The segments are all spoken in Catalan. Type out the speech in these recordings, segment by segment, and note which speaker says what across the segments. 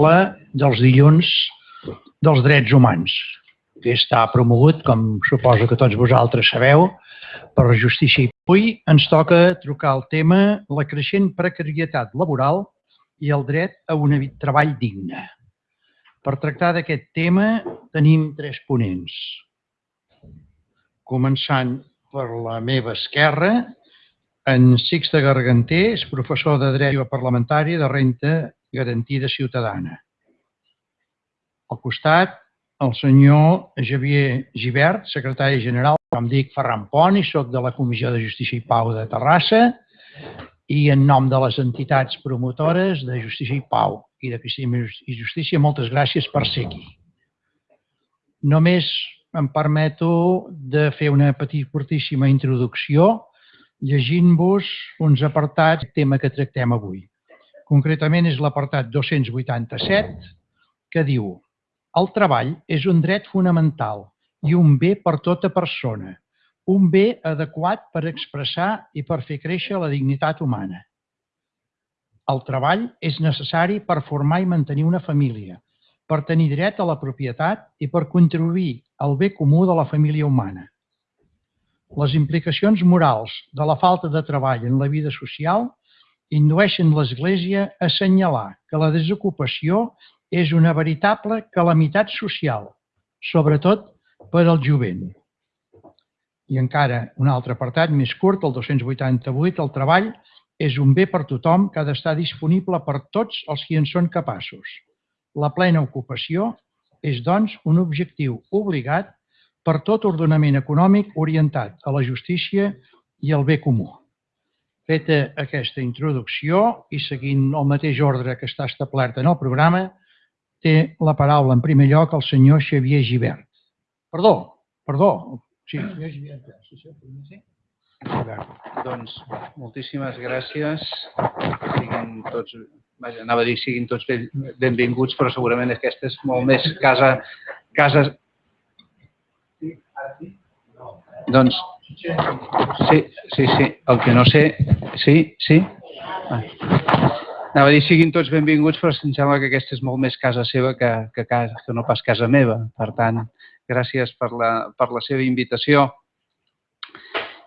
Speaker 1: dels dilluns dels drets humans, que està promogut, com suposo que tots vosaltres sabeu, per la justícia. Avui ens toca trucar el tema la creixent precarietat laboral i el dret a un treball digne. Per tractar d'aquest tema tenim tres ponents. Començant per la meva esquerra, en Sixte Garganter és professor de Dret Parlamentari de Renta Garantida Ciutadana. Al costat, el senyor Javier Givert, secretari general, com dic, Ferran Pont, i soc de la Comissió de Justícia i Pau de Terrassa, i en nom de les entitats promotores de Justícia i Pau i de Cristina i Justícia, moltes gràcies per ser aquí. Només em permeto de fer una petitíssima introducció llegint-vos uns apartats del tema que tractem avui. Concretament és l'apartat 287 que diu el treball és un dret fonamental i un bé per tota persona, un bé adequat per expressar i per fer créixer la dignitat humana. El treball és necessari per formar i mantenir una família, per tenir dret a la propietat i per contribuir al bé comú de la família humana. Les implicacions morals de la falta de treball en la vida social indueixen l'Església a assenyalar que la desocupació és una veritable calamitat social, sobretot per al jovent. I encara un altre apartat més curt, el 288, el treball és un bé per tothom que ha d'estar disponible per tots els que en són capaços. La plena ocupació és, doncs, un objectiu obligat per tot ordenament econòmic orientat a la justícia i al bé comú. Feta aquesta introducció i seguint el mateix ordre que està establert en el programa, té la paraula en primer lloc el senyor Xavier Givert. Perdó, perdó. Sí, Xavier Givert. Sí, sí, sí.
Speaker 2: Doncs moltíssimes gràcies. Siguin tots, vaja, anava a dir siguin tots benvinguts, però segurament aquesta és molt més casa, casa... Doncs Sí, sí, sí. El que no sé... Sí, sí? Ah. Anava a dir, siguin tots benvinguts, però em sembla que aquesta és molt més casa seva que, que, casa, que no pas casa meva. Per tant, gràcies per la, per la seva invitació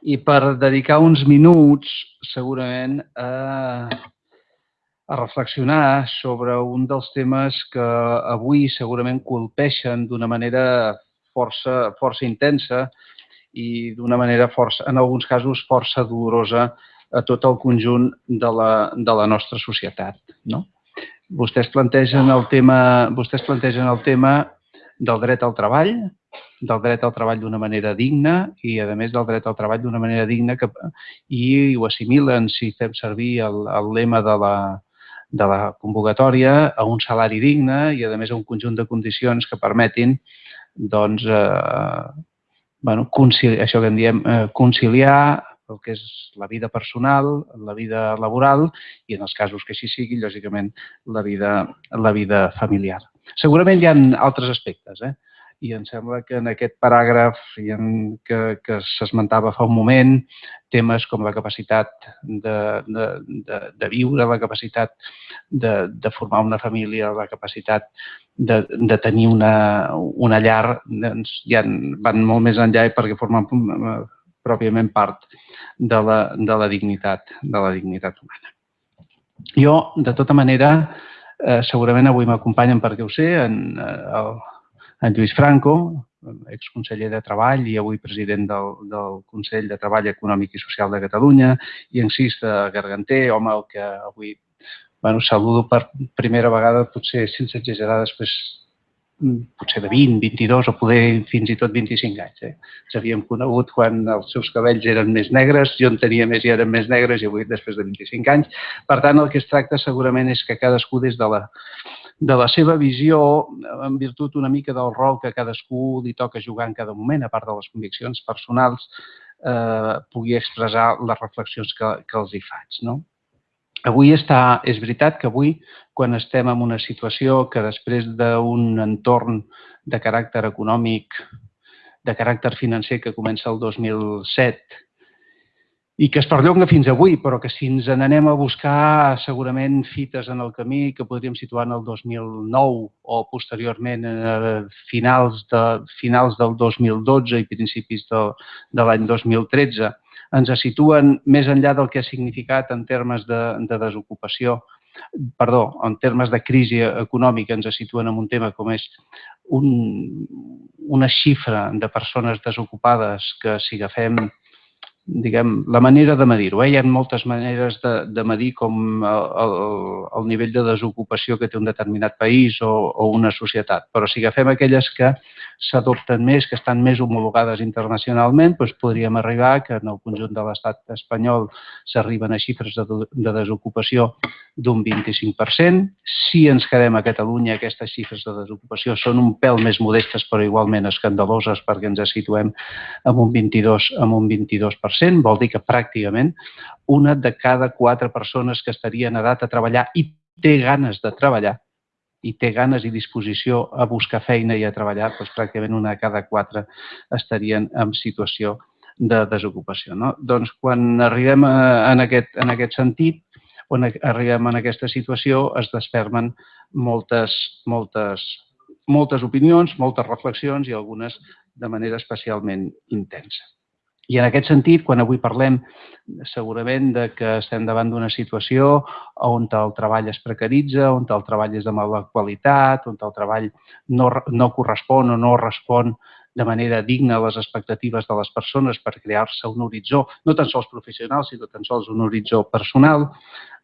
Speaker 2: i per dedicar uns minuts, segurament, a, a reflexionar sobre un dels temes que avui segurament colpeixen d'una manera força, força intensa, i d'una manera força, en alguns casos força dolorosa a tot el conjunt de la, de la nostra societat. No? Vostès, plantegen el tema, vostès plantegen el tema del dret al treball, del dret al treball d'una manera digna i, a més, del dret al treball d'una manera digna que, i ho assimilen, si fem servir el, el lema de la, de la convocatòria, a un salari digne i, a més, a un conjunt de condicions que permetin doncs, eh, bueno, conciliar, això que en diem eh, conciliar el que és la vida personal, la vida laboral i, en els casos que així sigui, lògicament, la vida, la vida familiar. Segurament hi ha altres aspectes, eh? I em sembla que en aquest paràgraf en, que, que s'esmentava fa un moment, temes com la capacitat de, de, de, de viure, la capacitat de, de formar una família, la capacitat de, de tenir una, una llar, doncs ja van molt més enllà perquè formen eh, pròpiament part de la, de la dignitat de la dignitat humana. Jo, de tota manera, eh, segurament avui m'acompanyen perquè ho sé, en, eh, en Lluís Franco, exconseller de Treball i avui president del, del Consell de Treball Econòmic i Social de Catalunya, i en Sista Garganter, home, el que avui bueno, saludo per primera vegada, potser sense exagerar, després potser de 20, 22 o poder fins i tot 25 anys. Eh? Ens havíem conegut quan els seus cabells eren més negres, jo en tenia més i eren més negres i avui després de 25 anys. Per tant, el que es tracta segurament és que cadascú des de la, de la seva visió en virtut una mica del rol que cadascú li toca jugar en cada moment, a part de les conviccions personals, eh, pugui expressar les reflexions que, que els hi faig. No? Avui està, és veritat que avui, quan estem en una situació que després d'un entorn de caràcter econòmic, de caràcter financer que comença el 2007 i que es perllonga fins avui, però que si ens n'anem a buscar segurament fites en el camí que podríem situar en el 2009 o posteriorment a finals, de, finals del 2012 i principis de, de l'any 2013, ens situen més enllà del que ha significat en termes de, de desocupació, perdó, en termes de crisi econòmica ens situen en un tema com és un, una xifra de persones desocupades que si agafem diguem, la manera de medir-ho. Eh? Hi ha moltes maneres de, de medir com el, el, el nivell de desocupació que té un determinat país o, o una societat. Però si agafem aquelles que s'adopten més, que estan més homologades internacionalment, doncs podríem arribar que en el conjunt de l'estat espanyol s'arriben a xifres de, de desocupació d'un 25%. Si ens quedem a Catalunya, aquestes xifres de desocupació són un pèl més modestes, però igualment escandaloses perquè ens situem amb un 22, amb un 22% 20%, vol dir que pràcticament una de cada quatre persones que estarien en edat a treballar i té ganes de treballar, i té ganes i disposició a buscar feina i a treballar, doncs pràcticament una de cada quatre estarien en situació de desocupació. No? Doncs quan arribem a, en, aquest, en aquest sentit, quan arribem en aquesta situació, es desfermen moltes, moltes, moltes opinions, moltes reflexions i algunes de manera especialment intensa. I en aquest sentit, quan avui parlem segurament de que estem davant d'una situació on el treball es precaritza, on el treball és de mala qualitat, on el treball no, no correspon o no respon de manera digna a les expectatives de les persones per crear-se un horitzó, no tan sols professional, sinó tan sols un horitzó personal,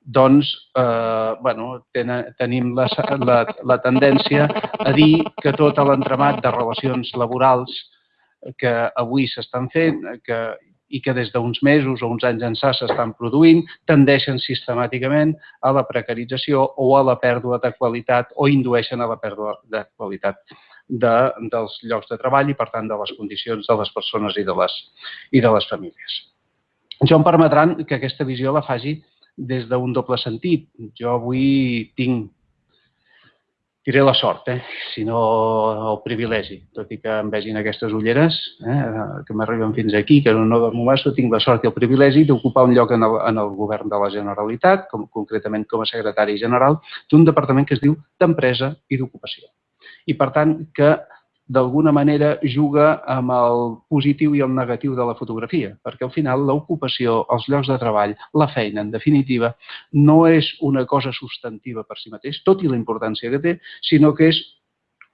Speaker 2: doncs eh, bueno, ten, tenim la, la, la tendència a dir que tot l'entramat de relacions laborals que avui s'estan fent que, i que des d'uns mesos o uns anys ençà s'estan produint, tendeixen sistemàticament a la precarització o a la pèrdua de qualitat o indueixen a la pèrdua de qualitat de, dels llocs de treball i, per tant, de les condicions de les persones i de les, i de les famílies. Jo em permetran que aquesta visió la faci des d'un doble sentit. Jo avui tinc diré la sort, eh? si no el privilegi, tot i que em vegin aquestes ulleres eh? que m'arriben fins aquí, que no dormo massa, tinc la sort i el privilegi d'ocupar un lloc en el, en el govern de la Generalitat, com, concretament com a secretari general, d'un departament que es diu d'Empresa i d'Ocupació. I, per tant, que d'alguna manera juga amb el positiu i el negatiu de la fotografia, perquè al final l'ocupació, els llocs de treball, la feina, en definitiva, no és una cosa substantiva per si mateix, tot i la importància que té, sinó que és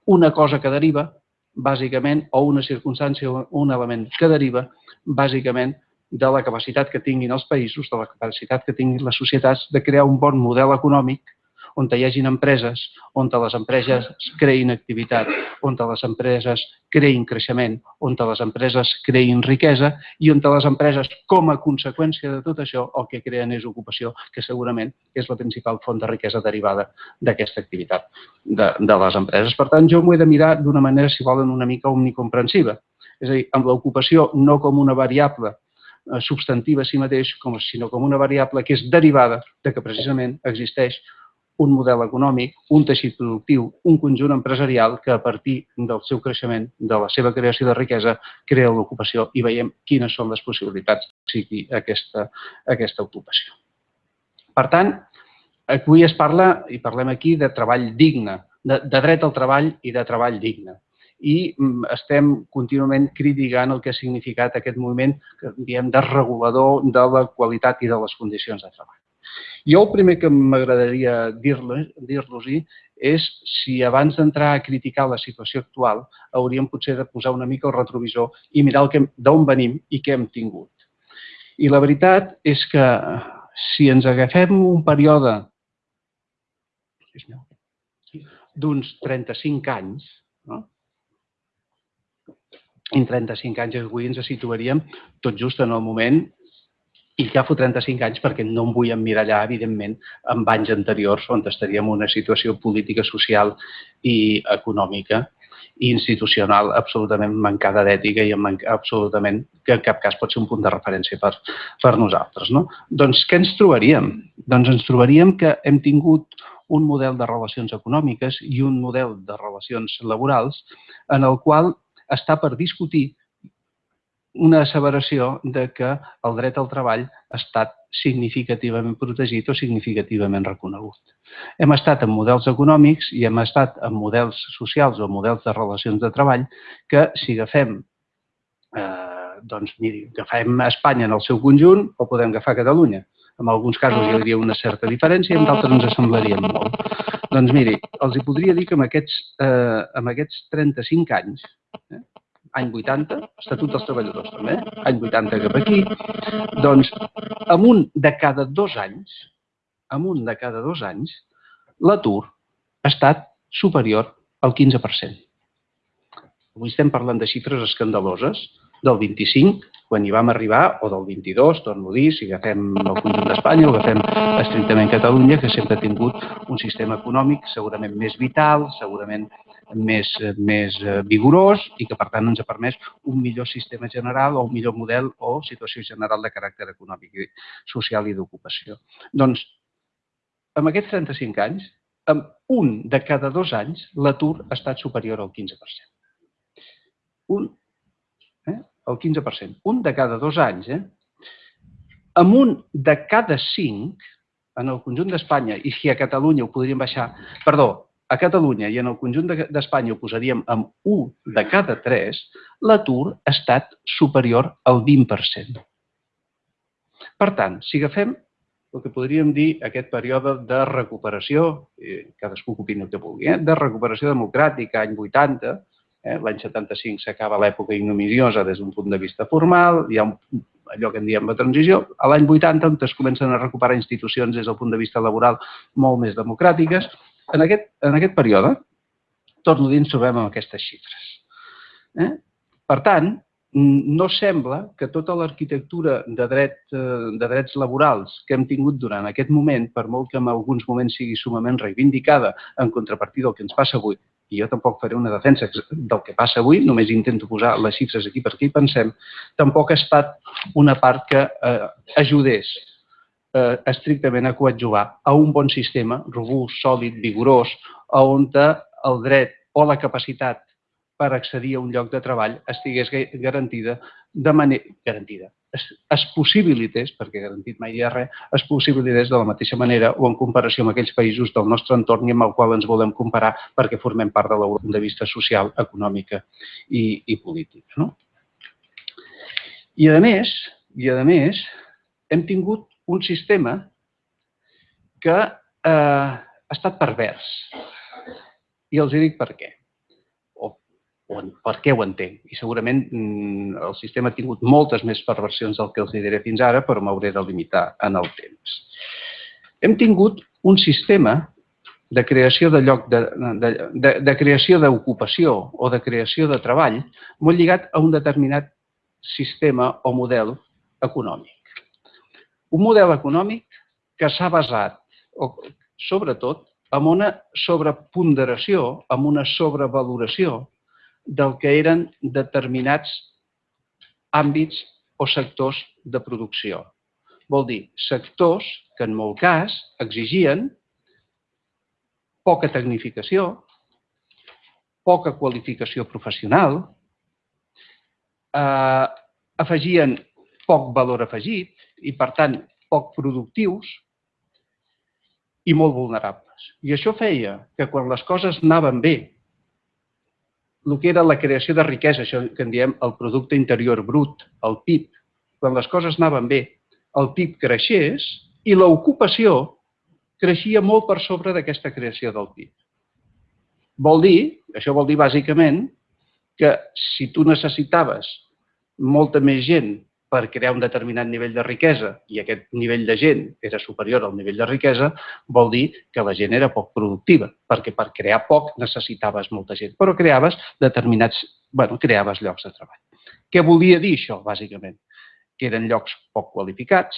Speaker 2: una cosa que deriva, bàsicament, o una circumstància o un element que deriva, bàsicament, de la capacitat que tinguin els països, de la capacitat que tinguin les societats de crear un bon model econòmic on hi hagin empreses, on les empreses creïn activitat, on les empreses creïn creixement, on les empreses creïn riquesa i on les empreses, com a conseqüència de tot això, el que creen és ocupació, que segurament és la principal font de riquesa derivada d'aquesta activitat de, de les empreses. Per tant, jo m'ho he de mirar d'una manera, si volen, una mica omnicomprensiva. És a dir, amb l'ocupació no com una variable eh, substantiva a si mateix, com, sinó com una variable que és derivada de que precisament existeix un model econòmic, un teixit productiu, un conjunt empresarial que a partir del seu creixement, de la seva creació de riquesa, crea l'ocupació i veiem quines són les possibilitats que sigui aquesta, aquesta ocupació. Per tant, avui es parla, i parlem aquí, de treball digne, de, de dret al treball i de treball digne. I mm, estem contínuament criticant el que ha significat aquest moviment que diem desregulador de la qualitat i de les condicions de treball. Jo el primer que m'agradaria dir-los-hi és si abans d'entrar a criticar la situació actual hauríem potser de posar una mica el retrovisor i mirar d'on venim i què hem tingut. I la veritat és que si ens agafem un període d'uns 35 anys, no? en 35 anys avui ens situaríem tot just en el moment i ja fa 35 anys perquè no em vull emmirallar, evidentment, amb anys anteriors on estaríem en una situació política, social i econòmica i institucional absolutament mancada d'ètica i absolutament que en cap cas pot ser un punt de referència per, per nosaltres. No? Doncs què ens trobaríem? Doncs ens trobaríem que hem tingut un model de relacions econòmiques i un model de relacions laborals en el qual està per discutir una asseveració de que el dret al treball ha estat significativament protegit o significativament reconegut. Hem estat en models econòmics i hem estat en models socials o models de relacions de treball que si agafem eh, doncs miri, agafem Espanya en el seu conjunt o podem agafar Catalunya. En alguns casos hi hauria una certa diferència i en d'altres ens assemblarien molt. Doncs miri, els hi podria dir que amb aquests, eh, amb aquests 35 anys, eh, any 80, Estatut dels Treballadors també, any 80 cap aquí, doncs amb un de cada dos anys, amb un de cada dos anys, l'atur ha estat superior al 15%. Avui estem parlant de xifres escandaloses, del 25, quan hi vam arribar, o del 22, torno a dir, si agafem el conjunt d'Espanya o agafem estrictament Catalunya, que sempre ha tingut un sistema econòmic segurament més vital, segurament més, més eh, vigorós i que, per tant, ens ha permès un millor sistema general o un millor model o situació general de caràcter econòmic, social i d'ocupació. Doncs, amb aquests 35 anys, amb un de cada dos anys, l'atur ha estat superior al 15%. Un el 15%. Un de cada dos anys, eh? Amb un de cada cinc, en el conjunt d'Espanya, i si a Catalunya ho podríem baixar, perdó, a Catalunya i en el conjunt d'Espanya ho posaríem amb un de cada tres, l'atur ha estat superior al 20%. Per tant, si agafem el que podríem dir aquest període de recuperació, eh, cadascú que opini el que vulgui, eh, de recuperació democràtica, any 80, Eh? L'any 75 s'acaba l'època ignominiosa des d'un punt de vista formal, hi ha un, allò que en diem la transició. A l'any 80 on es comencen a recuperar institucions des del punt de vista laboral molt més democràtiques. En aquest, en aquest període, torno a dir, ens trobem amb aquestes xifres. Eh? Per tant, no sembla que tota l'arquitectura de, dret, eh, de drets laborals que hem tingut durant aquest moment, per molt que en alguns moments sigui sumament reivindicada en contrapartida del que ens passa avui, i jo tampoc faré una defensa del que passa avui, només intento posar les xifres aquí perquè hi pensem, tampoc ha estat una part que eh, ajudés eh, estrictament a coadjuvar a un bon sistema robust, sòlid, vigorós, on el dret o la capacitat per accedir a un lloc de treball estigués garantida de manera garantida, es, es possibilités, perquè garantit mai hi ha res, es possibilités de la mateixa manera o en comparació amb aquells països del nostre entorn i amb el qual ens volem comparar perquè formem part de l'Europa de vista social, econòmica i, i política. No? I a més, i a més, hem tingut un sistema que eh, ha estat pervers. I els dic per què o per què ho entenc. I segurament mm, el sistema ha tingut moltes més perversions del que els diré fins ara, però m'hauré de limitar en el temps. Hem tingut un sistema de creació de lloc de, de, de, de creació d'ocupació o de creació de treball molt lligat a un determinat sistema o model econòmic. Un model econòmic que s'ha basat, o, sobretot, en una sobreponderació, en una sobrevaloració del que eren determinats àmbits o sectors de producció. Vol dir, sectors que en molt cas exigien poca tecnificació, poca qualificació professional, eh, afegien poc valor afegit i, per tant, poc productius i molt vulnerables. I això feia que quan les coses anaven bé el que era la creació de riquesa, això que en diem el producte interior brut, el PIB, quan les coses anaven bé, el PIB creixés i l'ocupació creixia molt per sobre d'aquesta creació del PIB. Vol dir, això vol dir bàsicament, que si tu necessitaves molta més gent per crear un determinat nivell de riquesa i aquest nivell de gent era superior al nivell de riquesa, vol dir que la gent era poc productiva, perquè per crear poc necessitaves molta gent, però creaves determinats, bueno, creaves llocs de treball. Què volia dir això, bàsicament? Que eren llocs poc qualificats,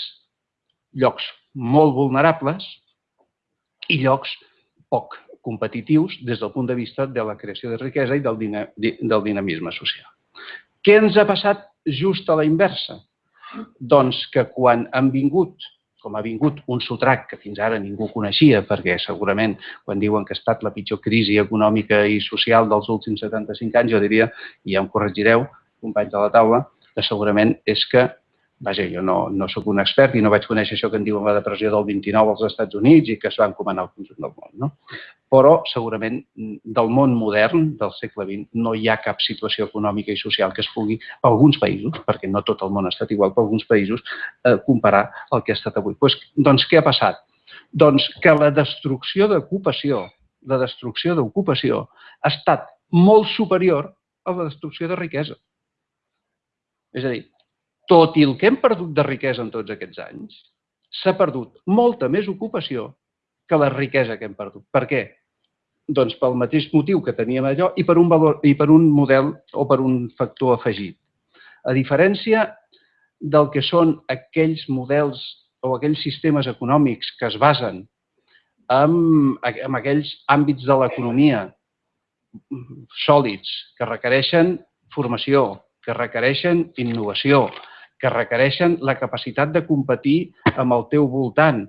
Speaker 2: llocs molt vulnerables i llocs poc competitius des del punt de vista de la creació de riquesa i del, dinamisme social. Què ens ha passat just a la inversa? Doncs que quan han vingut, com ha vingut un sotrac que fins ara ningú coneixia, perquè segurament quan diuen que ha estat la pitjor crisi econòmica i social dels últims 75 anys, jo diria, i ja em corregireu, companys de la taula, segurament és que, vaja, jo no, no sóc un expert i no vaig conèixer això que en diuen la depressió del 29 als Estats Units i que es va encomanar al conjunt del món, no? Però segurament del món modern del segle XX no hi ha cap situació econòmica i social que es pugui, per alguns països, perquè no tot el món ha estat igual, per alguns països, eh, comparar el que ha estat avui. Pues, doncs què ha passat? Doncs que la destrucció d'ocupació, la destrucció d'ocupació ha estat molt superior a la destrucció de riquesa. És a dir, tot i el que hem perdut de riquesa en tots aquests anys, s'ha perdut molta més ocupació que la riquesa que hem perdut. Per què? Doncs pel mateix motiu que teníem allò i per un, valor, i per un model o per un factor afegit. A diferència del que són aquells models o aquells sistemes econòmics que es basen en, en aquells àmbits de l'economia sòlids que requereixen formació, que requereixen innovació, que requereixen la capacitat de competir amb el teu voltant,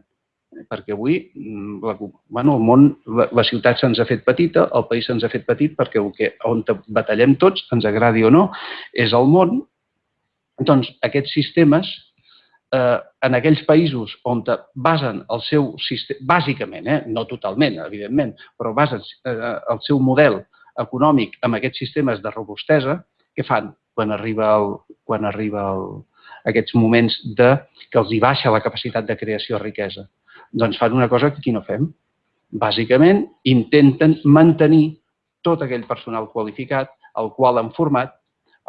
Speaker 2: perquè avui mm, la, bueno, el món, la, la ciutat se'ns ha fet petita, el país se'ns ha fet petit perquè el que, on batallem tots, ens agradi o no, és el món. Doncs aquests sistemes, eh, en aquells països on basen el seu sistema, bàsicament, eh, no totalment, evidentment, però basen eh, el seu model econòmic amb aquests sistemes de robustesa, què fan quan arriba, el, quan arriba el, aquests moments de que els hi baixa la capacitat de creació de riquesa? Doncs fan una cosa que aquí no fem. Bàsicament, intenten mantenir tot aquell personal qualificat, el qual han format,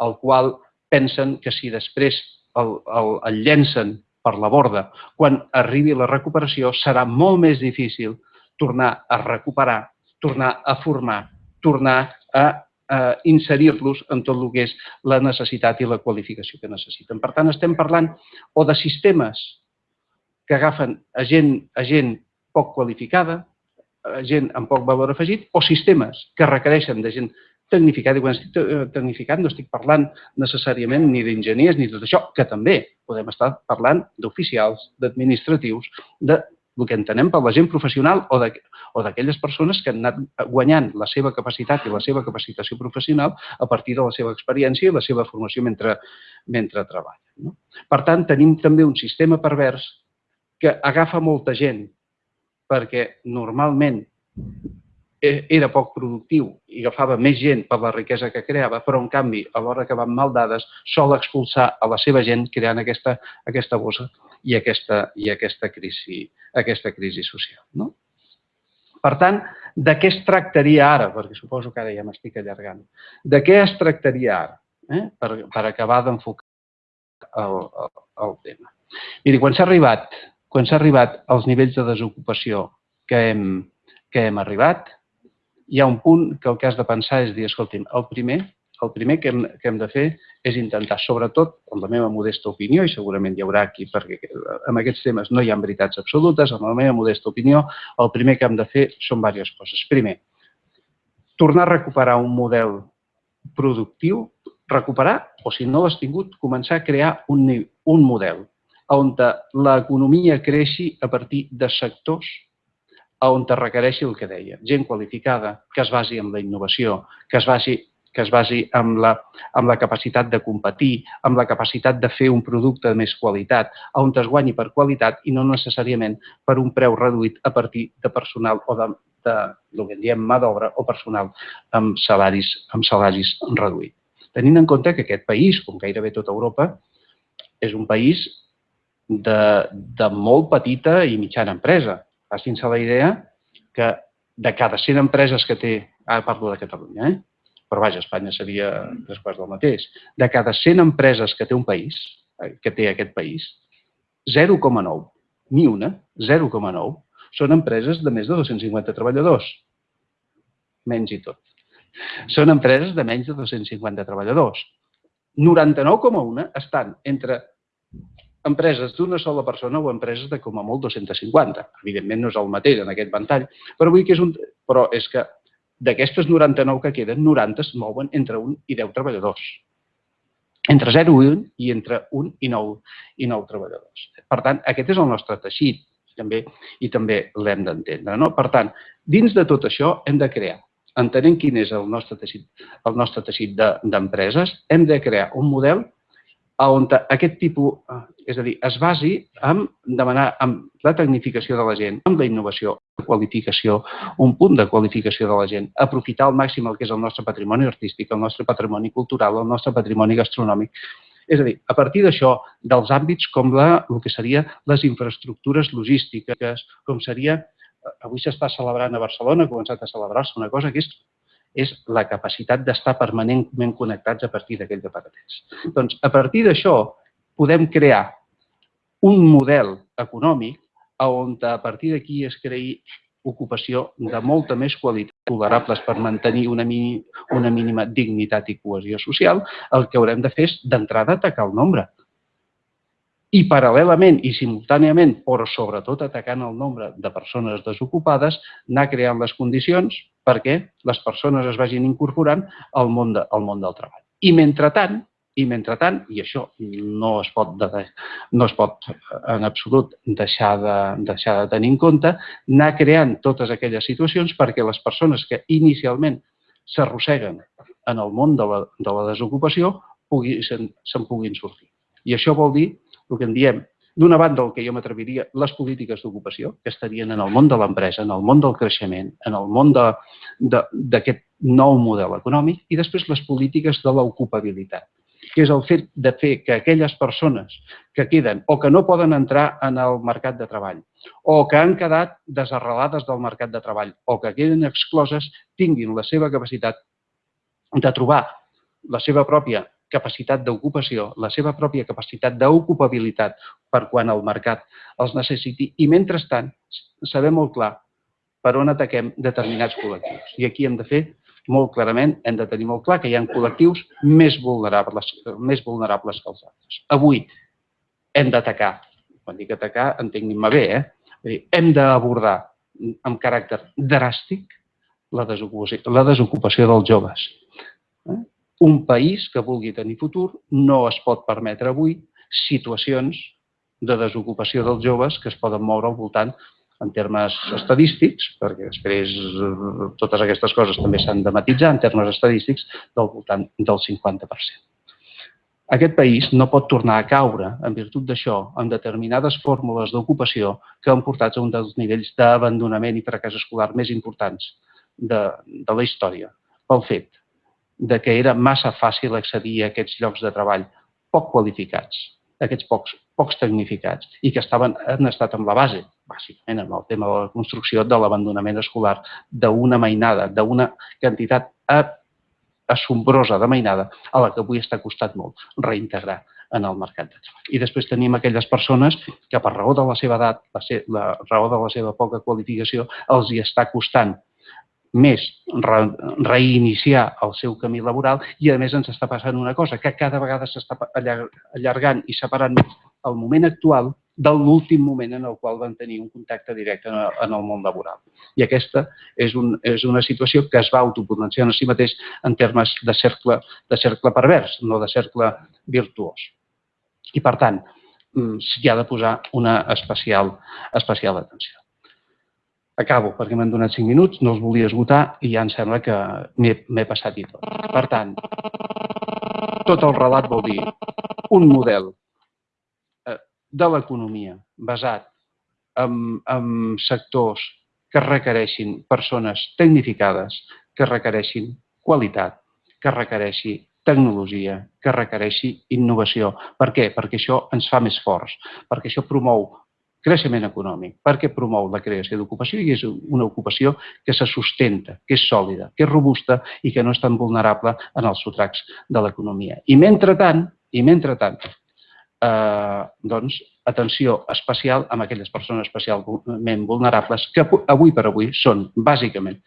Speaker 2: el qual pensen que si després el, el, el llencen per la borda, quan arribi la recuperació serà molt més difícil tornar a recuperar, tornar a formar, tornar a eh, inserir-los en tot el que és la necessitat i la qualificació que necessiten. Per tant, estem parlant o de sistemes que agafen a gent, a gent poc qualificada, a gent amb poc valor afegit, o sistemes que requereixen de gent tecnificada. I quan estic eh, tecnificat no estic parlant necessàriament ni d'enginyers ni tot això, que també podem estar parlant d'oficials, d'administratius, de el que entenem per la gent professional o d'aquelles persones que han anat guanyant la seva capacitat i la seva capacitació professional a partir de la seva experiència i la seva formació mentre, mentre treballen. No? Per tant, tenim també un sistema pervers que agafa molta gent perquè normalment era poc productiu i agafava més gent per la riquesa que creava, però en canvi, a l'hora que van mal dades, sol expulsar a la seva gent creant aquesta, aquesta bossa i aquesta, i aquesta, crisi, aquesta crisi social. No? Per tant, de què es tractaria ara? Perquè suposo que ara ja m'estic allargant. De què es tractaria ara? Eh? Per, per acabar d'enfocar el, el, el tema. Miri, quan s'ha arribat quan s'ha arribat als nivells de desocupació que hem, que hem arribat, hi ha un punt que el que has de pensar és dir, escolti'm, el primer, el primer que hem, que hem de fer és intentar, sobretot, en la meva modesta opinió, i segurament hi haurà aquí, perquè en aquests temes no hi ha veritats absolutes, en la meva modesta opinió, el primer que hem de fer són diverses coses. Primer, tornar a recuperar un model productiu, recuperar, o si no l'has tingut, començar a crear un, un model on l'economia creixi a partir de sectors on es requereixi el que deia, gent qualificada, que es basi en la innovació, que es basi que es basi en la, en la capacitat de competir, amb la capacitat de fer un producte de més qualitat, on es guanyi per qualitat i no necessàriament per un preu reduït a partir de personal o de, de el que en diem mà d'obra o personal amb salaris, amb salaris reduïts. Tenint en compte que aquest país, com gairebé tota Europa, és un país de, de molt petita i mitjana empresa. Facin-se la idea que de cada 100 empreses que té, ara parlo de Catalunya, eh? però vaja, Espanya seria tres quarts del mateix, de cada 100 empreses que té un país, eh, que té aquest país, 0,9, ni una, 0,9, són empreses de més de 250 treballadors. Menys i tot. Són empreses de menys de 250 treballadors. 99,1 estan entre empreses d'una sola persona o empreses de com a molt 250. Evidentment no és el mateix en aquest ventall, però vull que és un... Però és que d'aquestes 99 que queden, 90 es mouen entre 1 i 10 treballadors. Entre 0 i 1 i entre 1 i 9, i 9 treballadors. Per tant, aquest és el nostre teixit també i també l'hem d'entendre. No? Per tant, dins de tot això hem de crear, entenent quin és el nostre teixit, el nostre teixit d'empreses, de, hem de crear un model on aquest tipus, eh, és a dir, es basi en demanar amb la tecnificació de la gent, amb la innovació, la qualificació, un punt de qualificació de la gent, aprofitar al màxim el que és el nostre patrimoni artístic, el nostre patrimoni cultural, el nostre patrimoni gastronòmic. És a dir, a partir d'això, dels àmbits com la, el que seria les infraestructures logístiques, com seria, eh, avui s'està celebrant a Barcelona, ha començat a celebrar-se una cosa que és és la capacitat d'estar permanentment connectats a partir d'aquells aparatets. Doncs, a partir d'això, podem crear un model econòmic on a partir d'aquí es creï ocupació de molta més qualitat, tolerables per mantenir una, mini, una mínima dignitat i cohesió social, el que haurem de fer és d'entrada atacar el nombre. I paral·lelament i simultàniament, però sobretot atacant el nombre de persones desocupades, anar creant les condicions perquè les persones es vagin incorporant al món, de, al món del treball. I mentrestant, i mentrestant, i això no es pot, de, no es pot en absolut deixar de, deixar de tenir en compte, anar creant totes aquelles situacions perquè les persones que inicialment s'arrosseguen en el món de la, de la desocupació se'n se puguin sortir. I això vol dir el que en diem D'una banda, el que jo m'atreviria, les polítiques d'ocupació, que estarien en el món de l'empresa, en el món del creixement, en el món d'aquest nou model econòmic, i després les polítiques de l'ocupabilitat, que és el fet de fer que aquelles persones que queden o que no poden entrar en el mercat de treball, o que han quedat desarrelades del mercat de treball, o que queden excloses, tinguin la seva capacitat de trobar la seva pròpia capacitat d'ocupació, la seva pròpia capacitat d'ocupabilitat per quan el mercat els necessiti i, mentrestant, saber molt clar per on ataquem determinats col·lectius. I aquí hem de fer molt clarament, hem de tenir molt clar que hi ha col·lectius més vulnerables, més vulnerables que els altres. Avui hem d'atacar, quan dic atacar, entenguin-me bé, eh? hem d'abordar amb caràcter dràstic la desocupació, la desocupació dels joves. Eh? Un país que vulgui tenir futur no es pot permetre avui situacions de desocupació dels joves que es poden moure al voltant en termes estadístics, perquè després eh, totes aquestes coses també s'han de matitzar en termes estadístics del voltant del 50%. Aquest país no pot tornar a caure, en virtut d'això, en determinades fórmules d'ocupació que han portat a un dels nivells d'abandonament i fracàs escolar més importants de, de la història, pel fet de que era massa fàcil accedir a aquests llocs de treball poc qualificats, aquests pocs, pocs tecnificats, i que estaven, han estat amb la base, bàsicament en el tema de la construcció de l'abandonament escolar, d'una mainada, d'una quantitat assombrosa de mainada a la que avui està costat molt reintegrar en el mercat de treball. I després tenim aquelles persones que per raó de la seva edat, la, la raó de la seva poca qualificació, els hi està costant més re, reiniciar el seu camí laboral i a més ens està passant una cosa, que cada vegada s'està allargant i separant el moment actual de l'últim moment en el qual van tenir un contacte directe en el, món laboral. I aquesta és, un, és una situació que es va autopotenciar en si mateix en termes de cercle, de cercle pervers, no de cercle virtuós. I, per tant, mm, s'hi ha de posar una especial, especial atenció. Acabo, perquè m'han donat 5 minuts, no els volia esgotar i ja em sembla que m'he passat i tot. Per tant, tot el relat vol dir un model eh, de l'economia basat en, en sectors que requereixin persones tecnificades, que requereixin qualitat, que requereixi tecnologia, que requereixi innovació. Per què? Perquè això ens fa més forts, perquè això promou creixement econòmic, perquè promou la creació d'ocupació i és una ocupació que se sustenta, que és sòlida, que és robusta i que no és tan vulnerable en els sotracs de l'economia. I mentrestant, i mentrestant, eh, doncs, atenció especial amb aquelles persones especialment vulnerables que avui per avui són, bàsicament,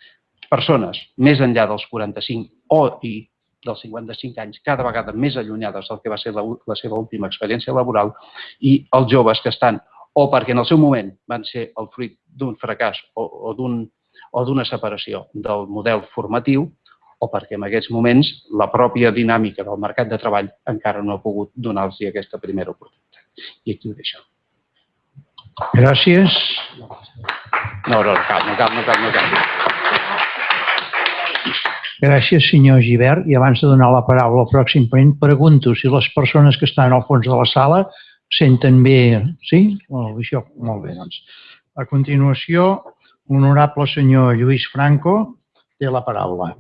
Speaker 2: persones més enllà dels 45 o i dels 55 anys, cada vegada més allunyades del que va ser la, la seva última experiència laboral, i els joves que estan o perquè en el seu moment van ser el fruit d'un fracàs o, o d'una separació del model formatiu, o perquè en aquests moments la pròpia dinàmica del mercat de treball encara no ha pogut donar-los aquesta primera oportunitat. I aquí ho deixo.
Speaker 1: Gràcies.
Speaker 2: No, no, no cal, no cal, no cal, no cal.
Speaker 1: Gràcies, senyor Givert. I abans de donar la paraula al pròxim ponent, pregunto si les persones que estan al fons de la sala senten bé... Sí? Bé, això, molt bé, doncs. A continuació, honorable senyor Lluís Franco té la paraula.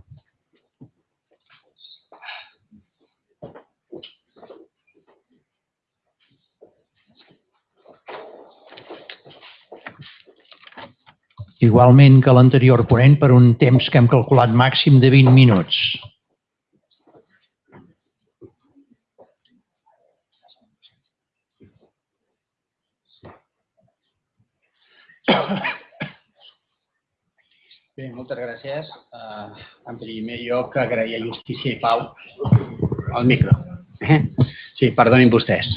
Speaker 1: Igualment que l'anterior ponent per un temps que hem calculat màxim de 20 minuts.
Speaker 3: Bé, moltes gràcies. Uh, en primer lloc, agrair a Justícia i Pau el micro. Eh? Sí, perdonin vostès.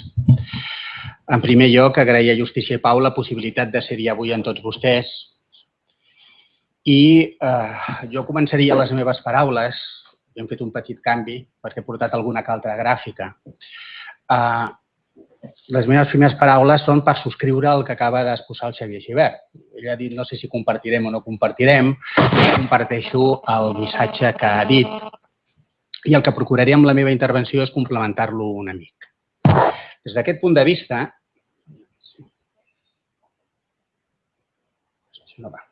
Speaker 3: En primer lloc, agrair a Justícia i Pau la possibilitat de ser-hi avui en tots vostès. I eh, jo començaria les meves paraules, hem fet un petit canvi perquè he portat alguna altra gràfica. Eh, les meves primeres paraules són per subscriure el que acaba d'exposar el Xavier Givert. Ell ha dit, no sé si compartirem o no compartirem, comparteixo el missatge que ha dit i el que procuraré amb la meva intervenció és complementar-lo una mica. Des d'aquest punt de vista, no va.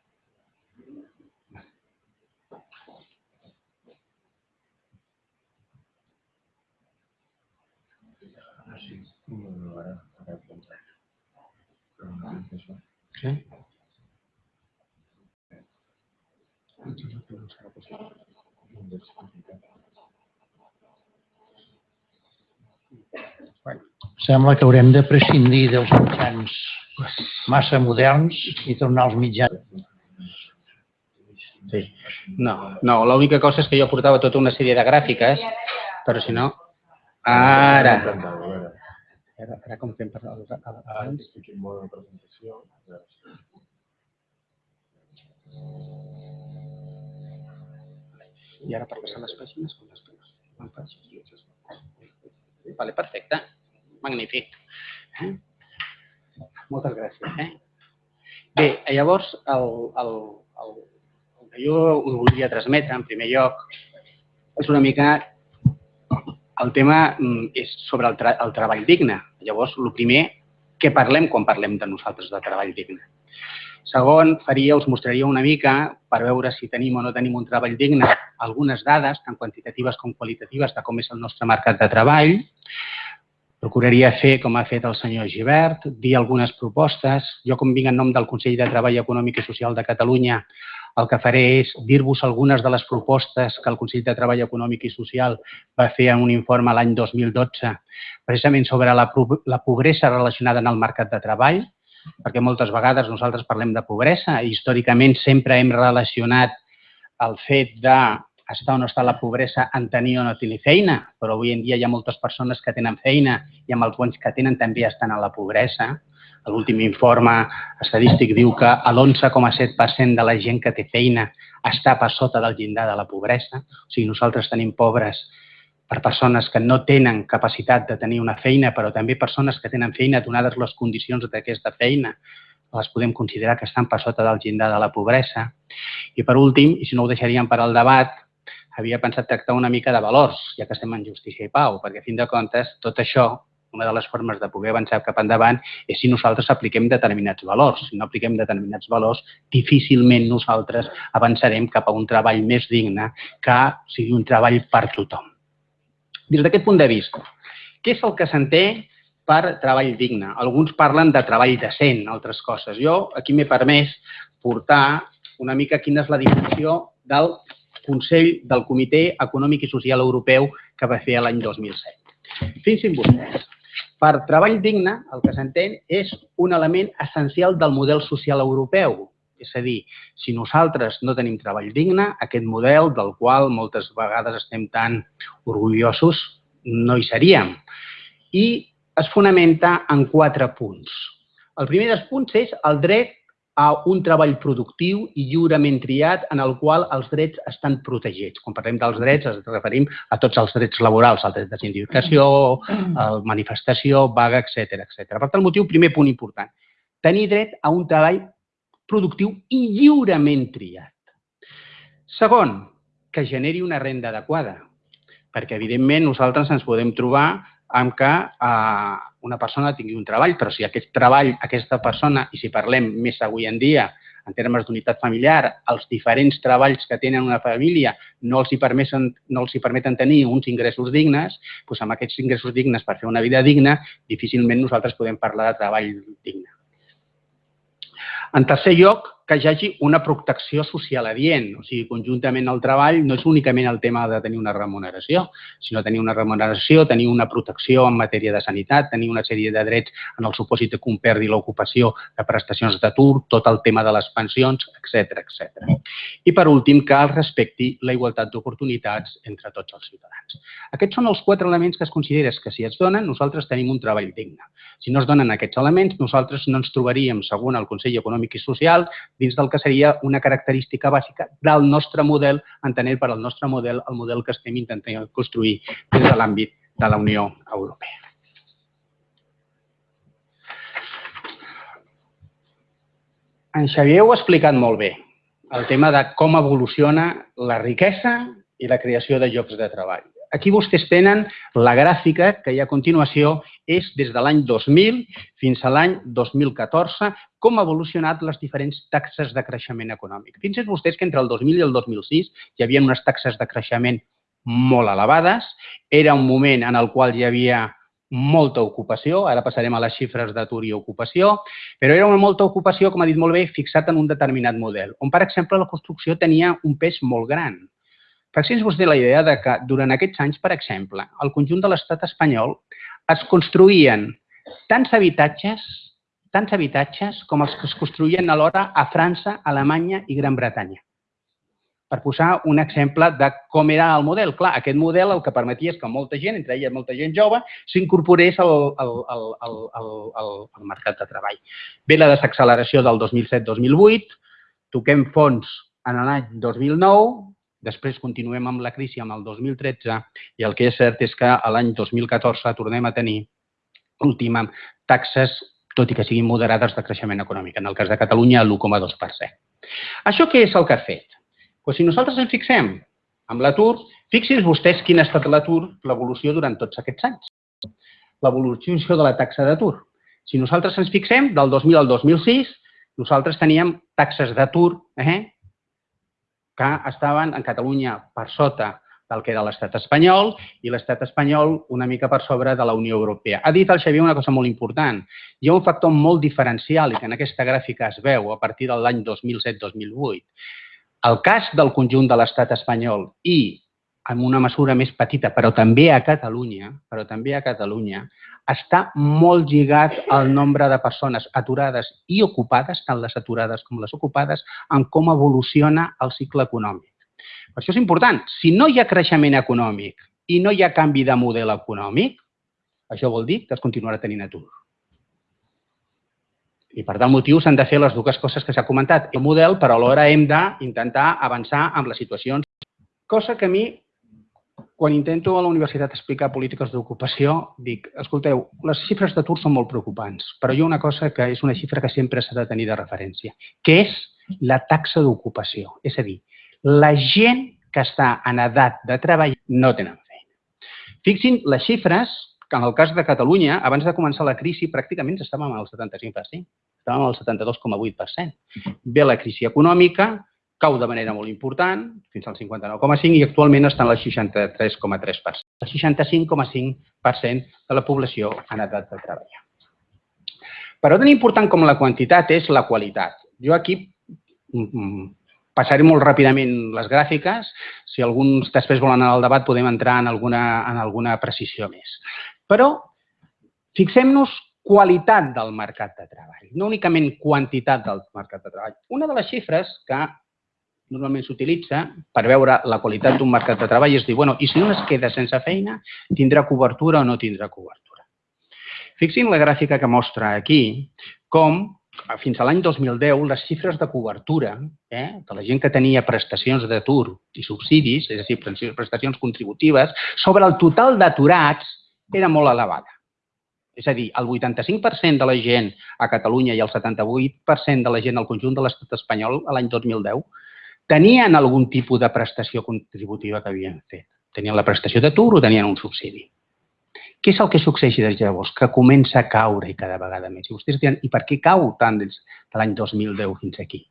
Speaker 1: Sembla que haurem de prescindir dels mitjans massa moderns i tornar als mitjans.
Speaker 3: Sí. No, no l'única cosa és que jo portava tota una sèrie de gràfiques, però si no... Ara! Ara, ara com fem per... Abans? I ara per passar les pàgines, com les pàgines? Vale, perfecte. Magnífic. Eh? Moltes gràcies. Eh? Bé, llavors, el, el, el, el que jo us voldria transmetre, en primer lloc, és una mica el tema mm, és sobre el, tra el treball digne. Llavors, el primer, què parlem quan parlem de nosaltres de treball digne? Segon, faria, us mostraria una mica, per veure si tenim o no tenim un treball digne, algunes dades, tant quantitatives com qualitatives, de com és el nostre mercat de treball. Procuraria fer, com ha fet el senyor Givert, dir algunes propostes. Jo, com vinc en nom del Consell de Treball Econòmic i Social de Catalunya, el que faré és dir-vos algunes de les propostes que el Consell de Treball Econòmic i Social va fer en un informe l'any 2012, precisament sobre la, la pobresa relacionada en el mercat de treball, perquè moltes vegades nosaltres parlem de pobresa i històricament sempre hem relacionat el fet de estar o no estar la pobresa en tenir o no tenir feina, però avui en dia hi ha moltes persones que tenen feina i amb els bons que tenen també estan a la pobresa. L'últim informe estadístic diu que l'11,7% de la gent que té feina està per sota del llindar de la pobresa. O sigui, nosaltres tenim pobres per persones que no tenen capacitat de tenir una feina, però també persones que tenen feina donades les condicions d'aquesta feina, les podem considerar que estan per sota del llindar de la pobresa. I per últim, i si no ho deixaríem per al debat, havia pensat tractar una mica de valors, ja que estem en justícia i pau, perquè a fin de comptes tot això una de les formes de poder avançar cap endavant és si nosaltres apliquem determinats valors. Si no apliquem determinats valors, difícilment nosaltres avançarem cap a un treball més digne que sigui un treball per tothom. Des d'aquest punt de vista, què és el que s'entén per treball digne? Alguns parlen de treball decent, altres coses. Jo aquí m'he permès portar una mica quina és la definició del Consell del Comitè Econòmic i Social Europeu que va fer l'any 2007. Fixin vostès, per treball digne, el que s'entén és un element essencial del model social europeu. És a dir, si nosaltres no tenim treball digne, aquest model del qual moltes vegades estem tan orgullosos, no hi seríem. I es fonamenta en quatre punts. El primer dels punts és el dret a un treball productiu i lliurement triat en el qual els drets estan protegits. Quan parlem dels drets ens referim a tots els drets laborals, el dret de sindicació, el manifestació, vaga, etc etc. Per tant, motiu, primer punt important, tenir dret a un treball productiu i lliurement triat. Segon, que generi una renda adequada. Perquè, evidentment, nosaltres ens podem trobar amb que eh, una persona tingui un treball, però si aquest treball, aquesta persona, i si parlem més avui en dia, en termes d'unitat familiar, els diferents treballs que tenen una família no els hi permeten, no els hi permeten tenir uns ingressos dignes, doncs amb aquests ingressos dignes per fer una vida digna, difícilment nosaltres podem parlar de treball digne. En tercer lloc, que hi hagi una protecció social adient. O sigui, conjuntament al treball no és únicament el tema de tenir una remuneració, sinó tenir una remuneració, tenir una protecció en matèria de sanitat, tenir una sèrie de drets en el supòsit que un perdi l'ocupació de prestacions d'atur, tot el tema de les pensions, etc etc. I per últim, que es respecti la igualtat d'oportunitats entre tots els ciutadans. Aquests són els quatre elements que es consideres que si es donen, nosaltres tenim un treball digne. Si no es donen aquests elements, nosaltres no ens trobaríem, segons el Consell Econòmic i Social, dins del que seria una característica bàsica del nostre model, entenent per al nostre model el model que estem intentant construir des de l'àmbit de la Unió Europea. En Xavier ho ha explicat molt bé, el tema de com evoluciona la riquesa i la creació de llocs de treball. Aquí vostès tenen la gràfica que hi ha a continuació, és des de l'any 2000 fins a l'any 2014, com ha evolucionat les diferents taxes de creixement econòmic. Fixin vostès que entre el 2000 i el 2006 hi havia unes taxes de creixement molt elevades, era un moment en el qual hi havia molta ocupació, ara passarem a les xifres d'atur i ocupació, però era una molta ocupació, com ha dit molt bé, fixat en un determinat model, on, per exemple, la construcció tenia un pes molt gran. Fixin vostè la idea de que durant aquests anys, per exemple, al conjunt de l'estat espanyol es construïen tants habitatges, tants habitatges com els que es construïen alhora a França, Alemanya i Gran Bretanya. Per posar un exemple de com era el model. Clar, aquest model el que permetia és que molta gent, entre elles molta gent jove, s'incorporés al, al, al, al, al, al mercat de treball. Ve la desacceleració del 2007-2008, toquem fons en l'any 2009, Després continuem amb la crisi amb el 2013 i el que és cert és que l'any 2014 tornem a tenir última taxes, tot i que siguin moderades, de creixement econòmic. En el cas de Catalunya, l'1,2%. Això què és el que ha fet? Pues si nosaltres ens fixem amb l'atur, fixin vostès quin ha estat l'atur, l'evolució durant tots aquests anys. L'evolució de la taxa d'atur. Si nosaltres ens fixem, del 2000 al 2006, nosaltres teníem taxes d'atur eh, que estaven en Catalunya per sota del que era l'estat espanyol i l'estat espanyol una mica per sobre de la Unió Europea. Ha dit el Xavier una cosa molt important. Hi ha un factor molt diferencial i que en aquesta gràfica es veu a partir de l'any 2007-2008. El cas del conjunt de l'estat espanyol i en una mesura més petita, però també a Catalunya, però també a Catalunya, està molt lligat al nombre de persones aturades i ocupades, tant les aturades com les ocupades, en com evoluciona el cicle econòmic. Per això és important. Si no hi ha creixement econòmic i no hi ha canvi de model econòmic, això vol dir que es continuarà tenint atur. I per tal motiu s'han de fer les dues coses que s'ha comentat. El model, però alhora hem d'intentar avançar amb les situacions. Cosa que a mi quan intento a la universitat explicar polítiques d'ocupació, dic, escolteu, les xifres d'atur són molt preocupants, però hi ha una cosa que és una xifra que sempre s'ha de tenir de referència, que és la taxa d'ocupació. És a dir, la gent que està en edat de treball no tenen feina. Fixin les xifres que en el cas de Catalunya, abans de començar la crisi, pràcticament estàvem al 75%, estàvem al 72,8%. Ve la crisi econòmica, cau de manera molt important, fins al 59,5 i actualment està en el 63,3%. El 65,5% de la població en edat de treballar. Però tan important com la quantitat és la qualitat. Jo aquí mm, mm, passaré molt ràpidament les gràfiques. Si alguns després volen anar al debat podem entrar en alguna, en alguna precisió més. Però fixem-nos qualitat del mercat de treball, no únicament quantitat del mercat de treball. Una de les xifres que normalment s'utilitza per veure la qualitat d'un mercat de treball és dir, bueno, i si un es queda sense feina, tindrà cobertura o no tindrà cobertura. Fixin la gràfica que mostra aquí com fins a l'any 2010 les xifres de cobertura eh, de la gent que tenia prestacions d'atur i subsidis, és a dir, prestacions contributives, sobre el total d'aturats era molt elevada. És a dir, el 85% de la gent a Catalunya i el 78% de la gent al conjunt de l'estat espanyol a l'any 2010 tenien algun tipus de prestació contributiva que havien fet. Tenien la prestació d'atur o tenien un subsidi. Què és el que succeeix des de llavors? Que comença a caure i cada vegada més. I vostès diran, i per què cau tant des de l'any 2010 fins aquí?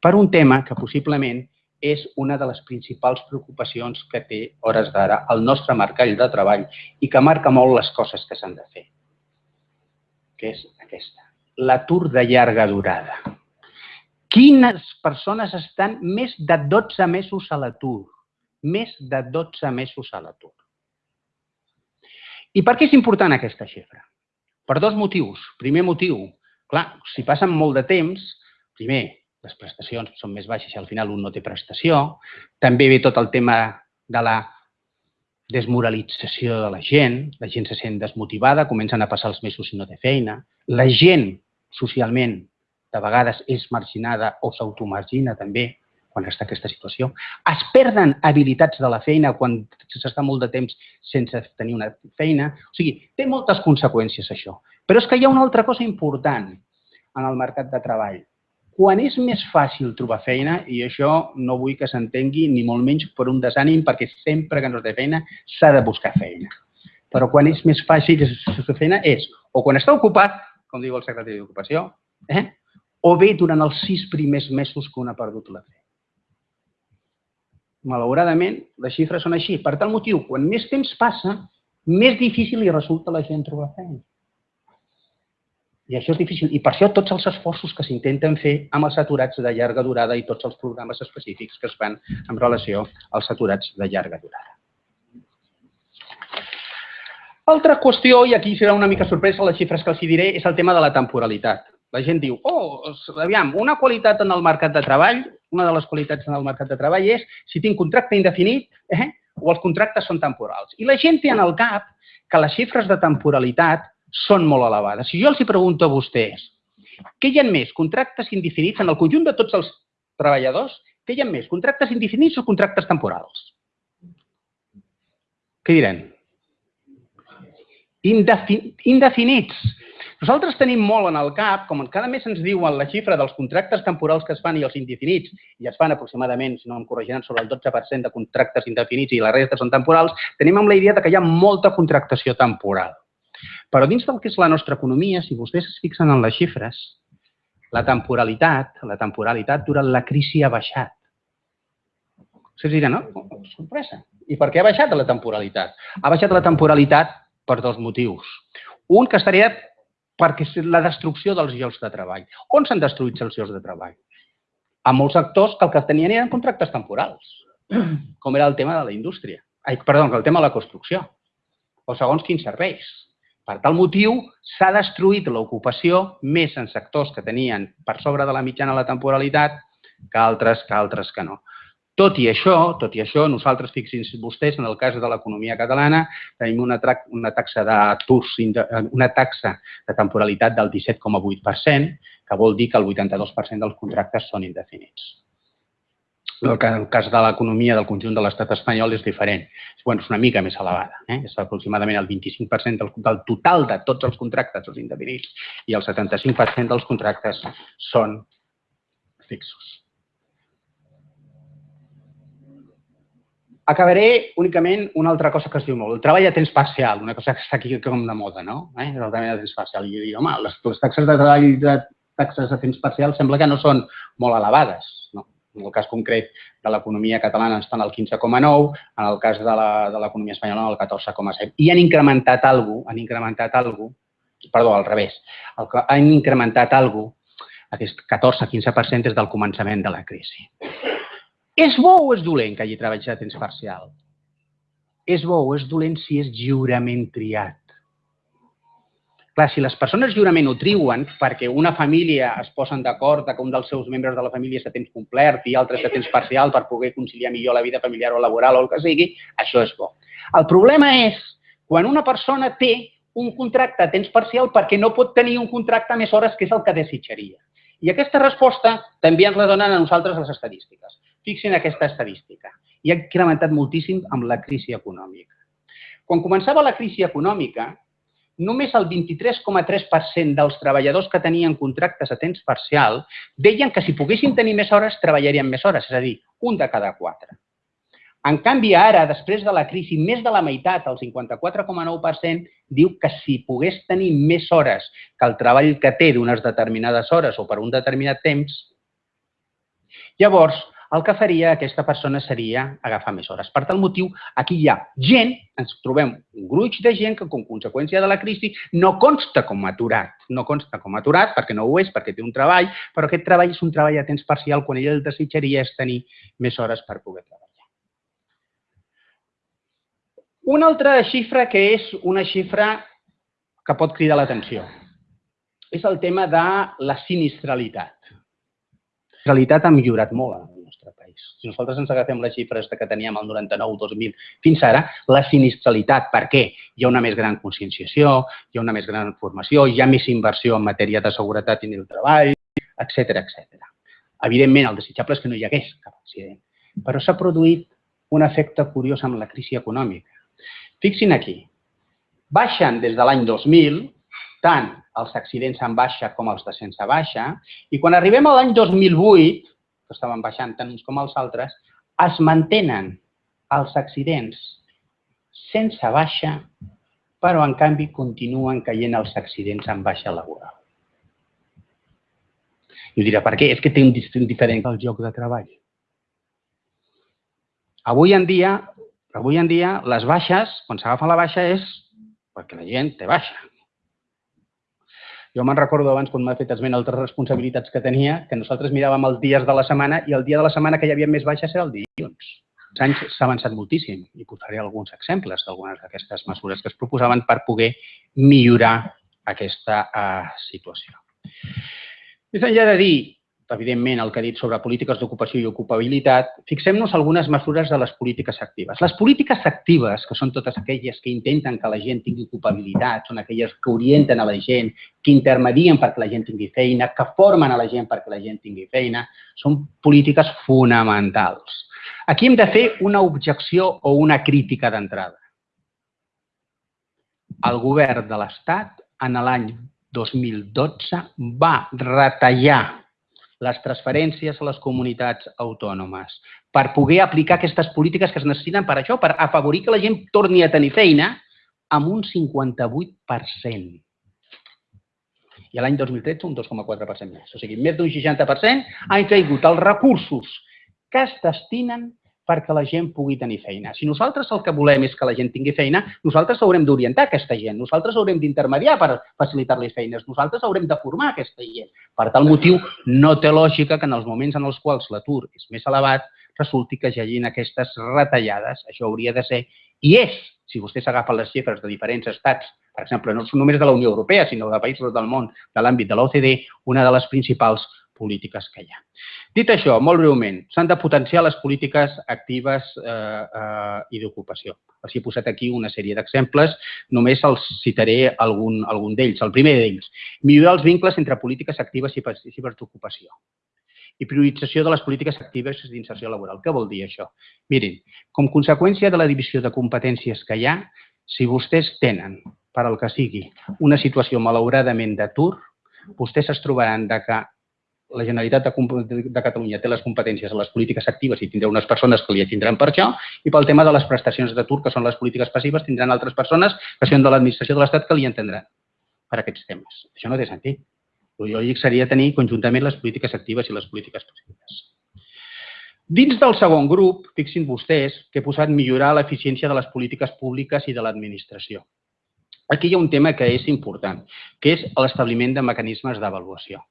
Speaker 3: Per un tema que possiblement és una de les principals preocupacions que té hores d'ara el nostre mercat de treball i que marca molt les coses que s'han de fer, que és aquesta. L'atur de llarga durada. Quines persones estan més de 12 mesos a l'atur? Més de 12 mesos a l'atur. I per què és important aquesta xifra? Per dos motius. Primer motiu, clar, si passen molt de temps, primer, les prestacions són més baixes i al final un no té prestació. També ve tot el tema de la desmoralització de la gent, la gent se sent desmotivada, comencen a passar els mesos i no té feina. La gent, socialment, de vegades és marginada o s'automargina també quan està aquesta situació. Es perden habilitats de la feina quan s'està molt de temps sense tenir una feina. O sigui, té moltes conseqüències això. Però és que hi ha una altra cosa important en el mercat de treball. Quan és més fàcil trobar feina, i això no vull que s'entengui ni molt menys per un desànim, perquè sempre que no es té feina s'ha de buscar feina. Però quan és més fàcil fer feina és o quan està ocupat, com diu el secretari d'Ocupació, eh? O bé durant els sis primers mesos que un ha perdut la feina. Malauradament, les xifres són així. Per tal motiu, quan més temps passa, més difícil li resulta a la gent trobar feina. I això és difícil. I per això tots els esforços que s'intenten fer amb els aturats de llarga durada i tots els programes específics que es fan en relació als aturats de llarga durada. Altra qüestió, i aquí serà una mica sorpresa les xifres que els diré, és el tema de la temporalitat. La gent diu, oh, aviam, una qualitat en el mercat de treball, una de les qualitats en el mercat de treball és si tinc contracte indefinit eh, o els contractes són temporals. I la gent té en el cap que les xifres de temporalitat són molt elevades. Si jo els hi pregunto a vostès, què hi ha més, contractes indefinits en el conjunt de tots els treballadors, què hi ha més, contractes indefinits o contractes temporals? Què diran? Indefinits. Nosaltres tenim molt en el cap, com cada mes ens diuen la xifra dels contractes temporals que es fan i els indefinits, i es fan aproximadament, si no em corregiran, sobre el 12% de contractes indefinits i la resta són temporals, tenim amb la idea de que hi ha molta contractació temporal. Però dins del que és la nostra economia, si vostès es fixen en les xifres, la temporalitat, la temporalitat durant la crisi ha baixat. Vostès diran, no? Sorpresa. I per què ha baixat la temporalitat? Ha baixat la temporalitat per dos motius. Un que estaria perquè és la destrucció dels llocs de treball. On s'han destruït els llocs de treball? A molts actors que el que tenien eren contractes temporals, com era el tema de la indústria. Ai, perdó, el tema de la construcció. O segons quins serveis. Per tal motiu, s'ha destruït l'ocupació més en sectors que tenien per sobre de la mitjana la temporalitat que altres que altres que no. Tot i això, tot i això, nosaltres, fixin-se vostès, en el cas de l'economia catalana, tenim una, una taxa d'atur, una taxa de temporalitat del 17,8%, que vol dir que el 82% dels contractes són indefinits. El cas de l'economia del conjunt de l'estat espanyol és diferent. Bueno, és una mica més elevada. Eh? És aproximadament el 25% del, del total de tots els contractes són indefinits i el 75% dels contractes són fixos. Acabaré únicament una altra cosa que es diu molt, el treball a temps parcial, una cosa que està aquí com de moda, no? Eh? El treball a temps parcial. I dic, home, les, les taxes de treball de taxes a temps parcial sembla que no són molt elevades, no? En el cas concret de l'economia catalana estan al 15,9, en el cas de l'economia espanyola al 14,7. I han incrementat alguna han incrementat alguna perdó, al revés, el que han incrementat alguna aquest 14-15% des del començament de la crisi. És bo o és dolent que hagi treballat a temps parcial? És bo o és dolent si és lliurement triat? Clar, si les persones lliurement ho triuen perquè una família es posen d'acord que un dels seus membres de la família és a temps complet i altres a temps parcial per poder conciliar millor la vida familiar o laboral o el que sigui, això és bo. El problema és quan una persona té un contracte a temps parcial perquè no pot tenir un contracte més hores que és el que desitjaria. I aquesta resposta també ens la donen a nosaltres les estadístiques. Fixin aquesta estadística. I ha incrementat moltíssim amb la crisi econòmica. Quan començava la crisi econòmica, només el 23,3% dels treballadors que tenien contractes a temps parcial deien que si poguessin tenir més hores, treballarien més hores. És a dir, un de cada quatre. En canvi, ara, després de la crisi, més de la meitat, el 54,9%, diu que si pogués tenir més hores que el treball que té d'unes determinades hores o per un determinat temps, llavors el que faria aquesta persona seria agafar més hores. Per tal motiu, aquí hi ha gent, ens trobem un gruix de gent que, com conseqüència de la crisi, no consta com aturat. No consta com aturat perquè no ho és, perquè té un treball, però aquest treball és un treball a temps parcial quan ell el desitjaria és tenir més hores per poder treballar. Una altra xifra que és una xifra que pot cridar l'atenció és el tema de la sinistralitat. La sinistralitat ha millorat molt nostre país. Si nosaltres ens agafem les xifres que teníem el 99-2000 fins ara, la sinistralitat, per què? Hi ha una més gran conscienciació, hi ha una més gran formació, hi ha més inversió en matèria de seguretat i del treball, etc etc. Evidentment, el desitjable és que no hi hagués cap accident, però s'ha produït un efecte curiós amb la crisi econòmica. Fixin aquí, baixen des de l'any 2000 tant els accidents en baixa com els de sense baixa, i quan arribem a l'any 2008, que estaven baixant tant uns com els altres, es mantenen els accidents sense baixa, però en canvi continuen caient els accidents en baixa laboral. I ho dirà, per què? És que té un distint diferent del lloc de treball. Avui en dia, avui en dia, les baixes, quan s'agafa la baixa, és perquè la gent té baixa. Jo me'n recordo abans, quan m'ha fet esment altres responsabilitats que tenia, que nosaltres miràvem els dies de la setmana i el dia de la setmana que hi havia més baixes era el dilluns. Els anys s'ha avançat moltíssim i posaré alguns exemples d'algunes d'aquestes mesures que es proposaven per poder millorar aquesta uh, situació. Més enllà de dir evidentment, el que ha dit sobre polítiques d'ocupació i ocupabilitat, fixem-nos algunes mesures de les polítiques actives. Les polítiques actives, que són totes aquelles que intenten que la gent tingui ocupabilitat, són aquelles que orienten a la gent, que intermedien perquè la gent tingui feina, que formen a la gent perquè la gent tingui feina, són polítiques fonamentals. Aquí hem de fer una objecció o una crítica d'entrada. El govern de l'Estat, en l'any 2012, va retallar les transferències a les comunitats autònomes, per poder aplicar aquestes polítiques que es necessiten per això, per afavorir que la gent torni a tenir feina, amb un 58%. I l'any 2013 un 2,4% més. O sigui, més d'un 60% han caigut els recursos que es destinen perquè la gent pugui tenir feina. Si nosaltres el que volem és que la gent tingui feina, nosaltres haurem d'orientar aquesta gent, nosaltres haurem d'intermediar per facilitar-li feines, nosaltres haurem de formar aquesta gent. Per tal motiu, no té lògica que en els moments en els quals l'atur és més elevat, resulti que hi hagin aquestes retallades. Això hauria de ser, i és, si vostè s'agafa les xifres de diferents estats, per exemple, no només de la Unió Europea, sinó de països del món, de l'àmbit de l'OCDE, una de les principals polítiques que hi ha. Dit això, molt breument, s'han de potenciar les polítiques actives eh, eh, i d'ocupació. Els he posat aquí una sèrie d'exemples, només els citaré algun, algun d'ells. El primer d'ells, millorar els vincles entre polítiques actives i passives d'ocupació i priorització de les polítiques actives d'inserció laboral. Què vol dir això? Mirin, com conseqüència de la divisió de competències que hi ha, si vostès tenen, per al que sigui, una situació malauradament d'atur, vostès es trobaran de que la Generalitat de, de Catalunya té les competències a les polítiques actives i tindrà unes persones que li tindran per això, i pel tema de les prestacions d'atur, que són les polítiques passives, tindran altres persones que són de l'administració de l'Estat que li entendran per aquests temes. Això no té sentit. El lògic seria tenir conjuntament les polítiques actives i les polítiques passives. Dins del segon grup, fixin vostès que he posat millorar l'eficiència de les polítiques públiques i de l'administració. Aquí hi ha un tema que és important, que és l'establiment de mecanismes d'avaluació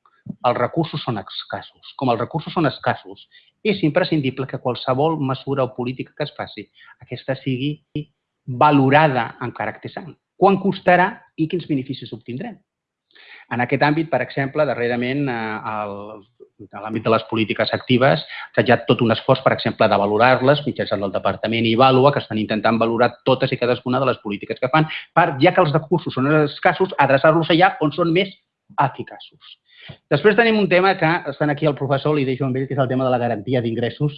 Speaker 3: els recursos són escassos. Com els recursos són escassos, és imprescindible que qualsevol mesura o política que es faci, aquesta sigui valorada en caràcter sant. Quan costarà i quins beneficis obtindrem? En aquest àmbit, per exemple, darrerament, eh, a l'àmbit de les polítiques actives, s'ha ja tot un esforç, per exemple, de valorar-les mitjançant el Departament IVALUA, que estan intentant valorar totes i cadascuna de les polítiques que fan, per, ja que els recursos són escassos, adreçar-los allà on són més eficaços. Després tenim un tema que estan aquí el professor, li deixo amb ell, que és el tema de la garantia d'ingressos,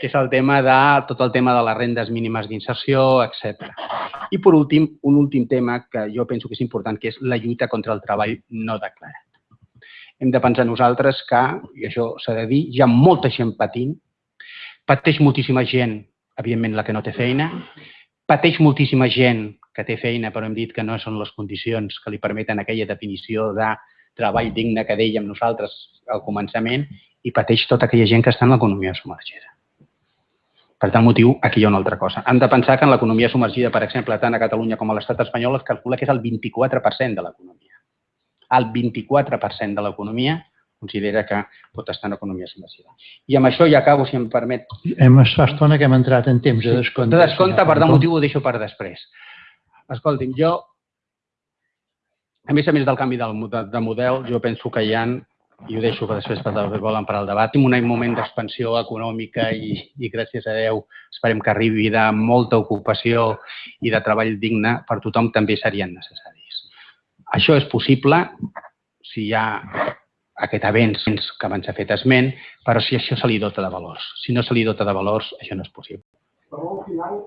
Speaker 3: que és el tema de tot el tema de les rendes mínimes d'inserció, etc. I per últim, un últim tema que jo penso que és important, que és la lluita contra el treball no declarat. hem de pensar nosaltres que, i això s'ha de dir, hi ha molta gent patint, pateix moltíssima gent, evidentment, la que no té feina, pateix moltíssima gent que té feina, però hem dit que no són les condicions que li permeten aquella definició de treball digne que dèiem nosaltres al començament, i pateix tota aquella gent que està en l'economia submergida. Per tal motiu, aquí hi ha una altra cosa. Hem de pensar que en l'economia submergida, per exemple, tant a Catalunya com a l'estat espanyol, es calcula que és el 24% de l'economia. El 24% de l'economia considera que pot estar en economia submergida. I amb això ja acabo, si em permet.
Speaker 1: Hem fa estona que hem entrat en temps de descompte.
Speaker 3: De descompte, per tant, motiu ho deixo per després. Escolti'm, jo, a més a més del canvi de model, jo penso que hi ha i ho deixo per després per volen per al debat. Tenim un moment d'expansió econòmica i, i gràcies a Déu esperem que arribi de molta ocupació i de treball digne per tothom també serien necessaris. Això és possible si hi ha aquest avenç que abans s'ha fet esment, però si això se li dota de valors. Si no se li dota de valors, això no és possible. Però al final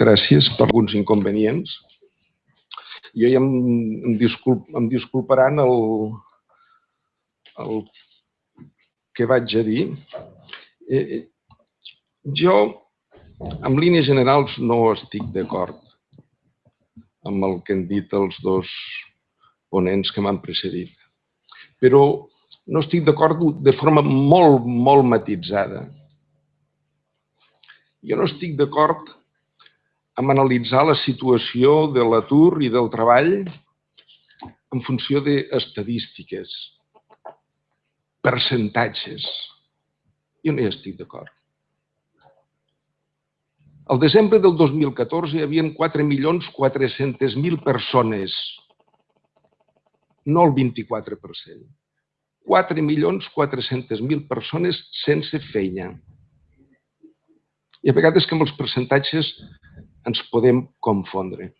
Speaker 4: gràcies per alguns inconvenients. Jo ja em, em, disculp, em disculparan el, el que vaig a dir. Eh, eh, jo, en línies generals, no estic d'acord amb el que han dit els dos ponents que m'han precedit. Però no estic d'acord de forma molt, molt matitzada. Jo no estic d'acord amb analitzar la situació de l'atur i del treball en funció d'estadístiques, percentatges. Jo no hi estic d'acord. Al desembre del 2014 hi havia 4.400.000 persones, no el 24%. 4.400.000 persones sense feina. I a vegades que amb els percentatges ens podem confondre.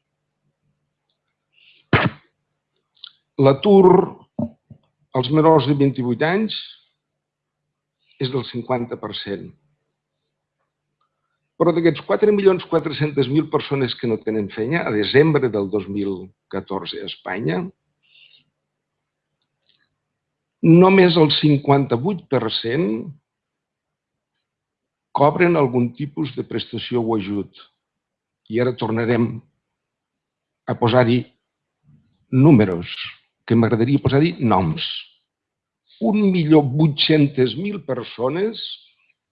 Speaker 4: L'atur als menors de 28 anys és del 50%. Però d'aquests 4.400.000 persones que no tenen feina, a desembre del 2014 a Espanya, només el 58% cobren algun tipus de prestació o ajut i ara tornarem a posar-hi números, que m'agradaria posar-hi noms. 1.800.000 persones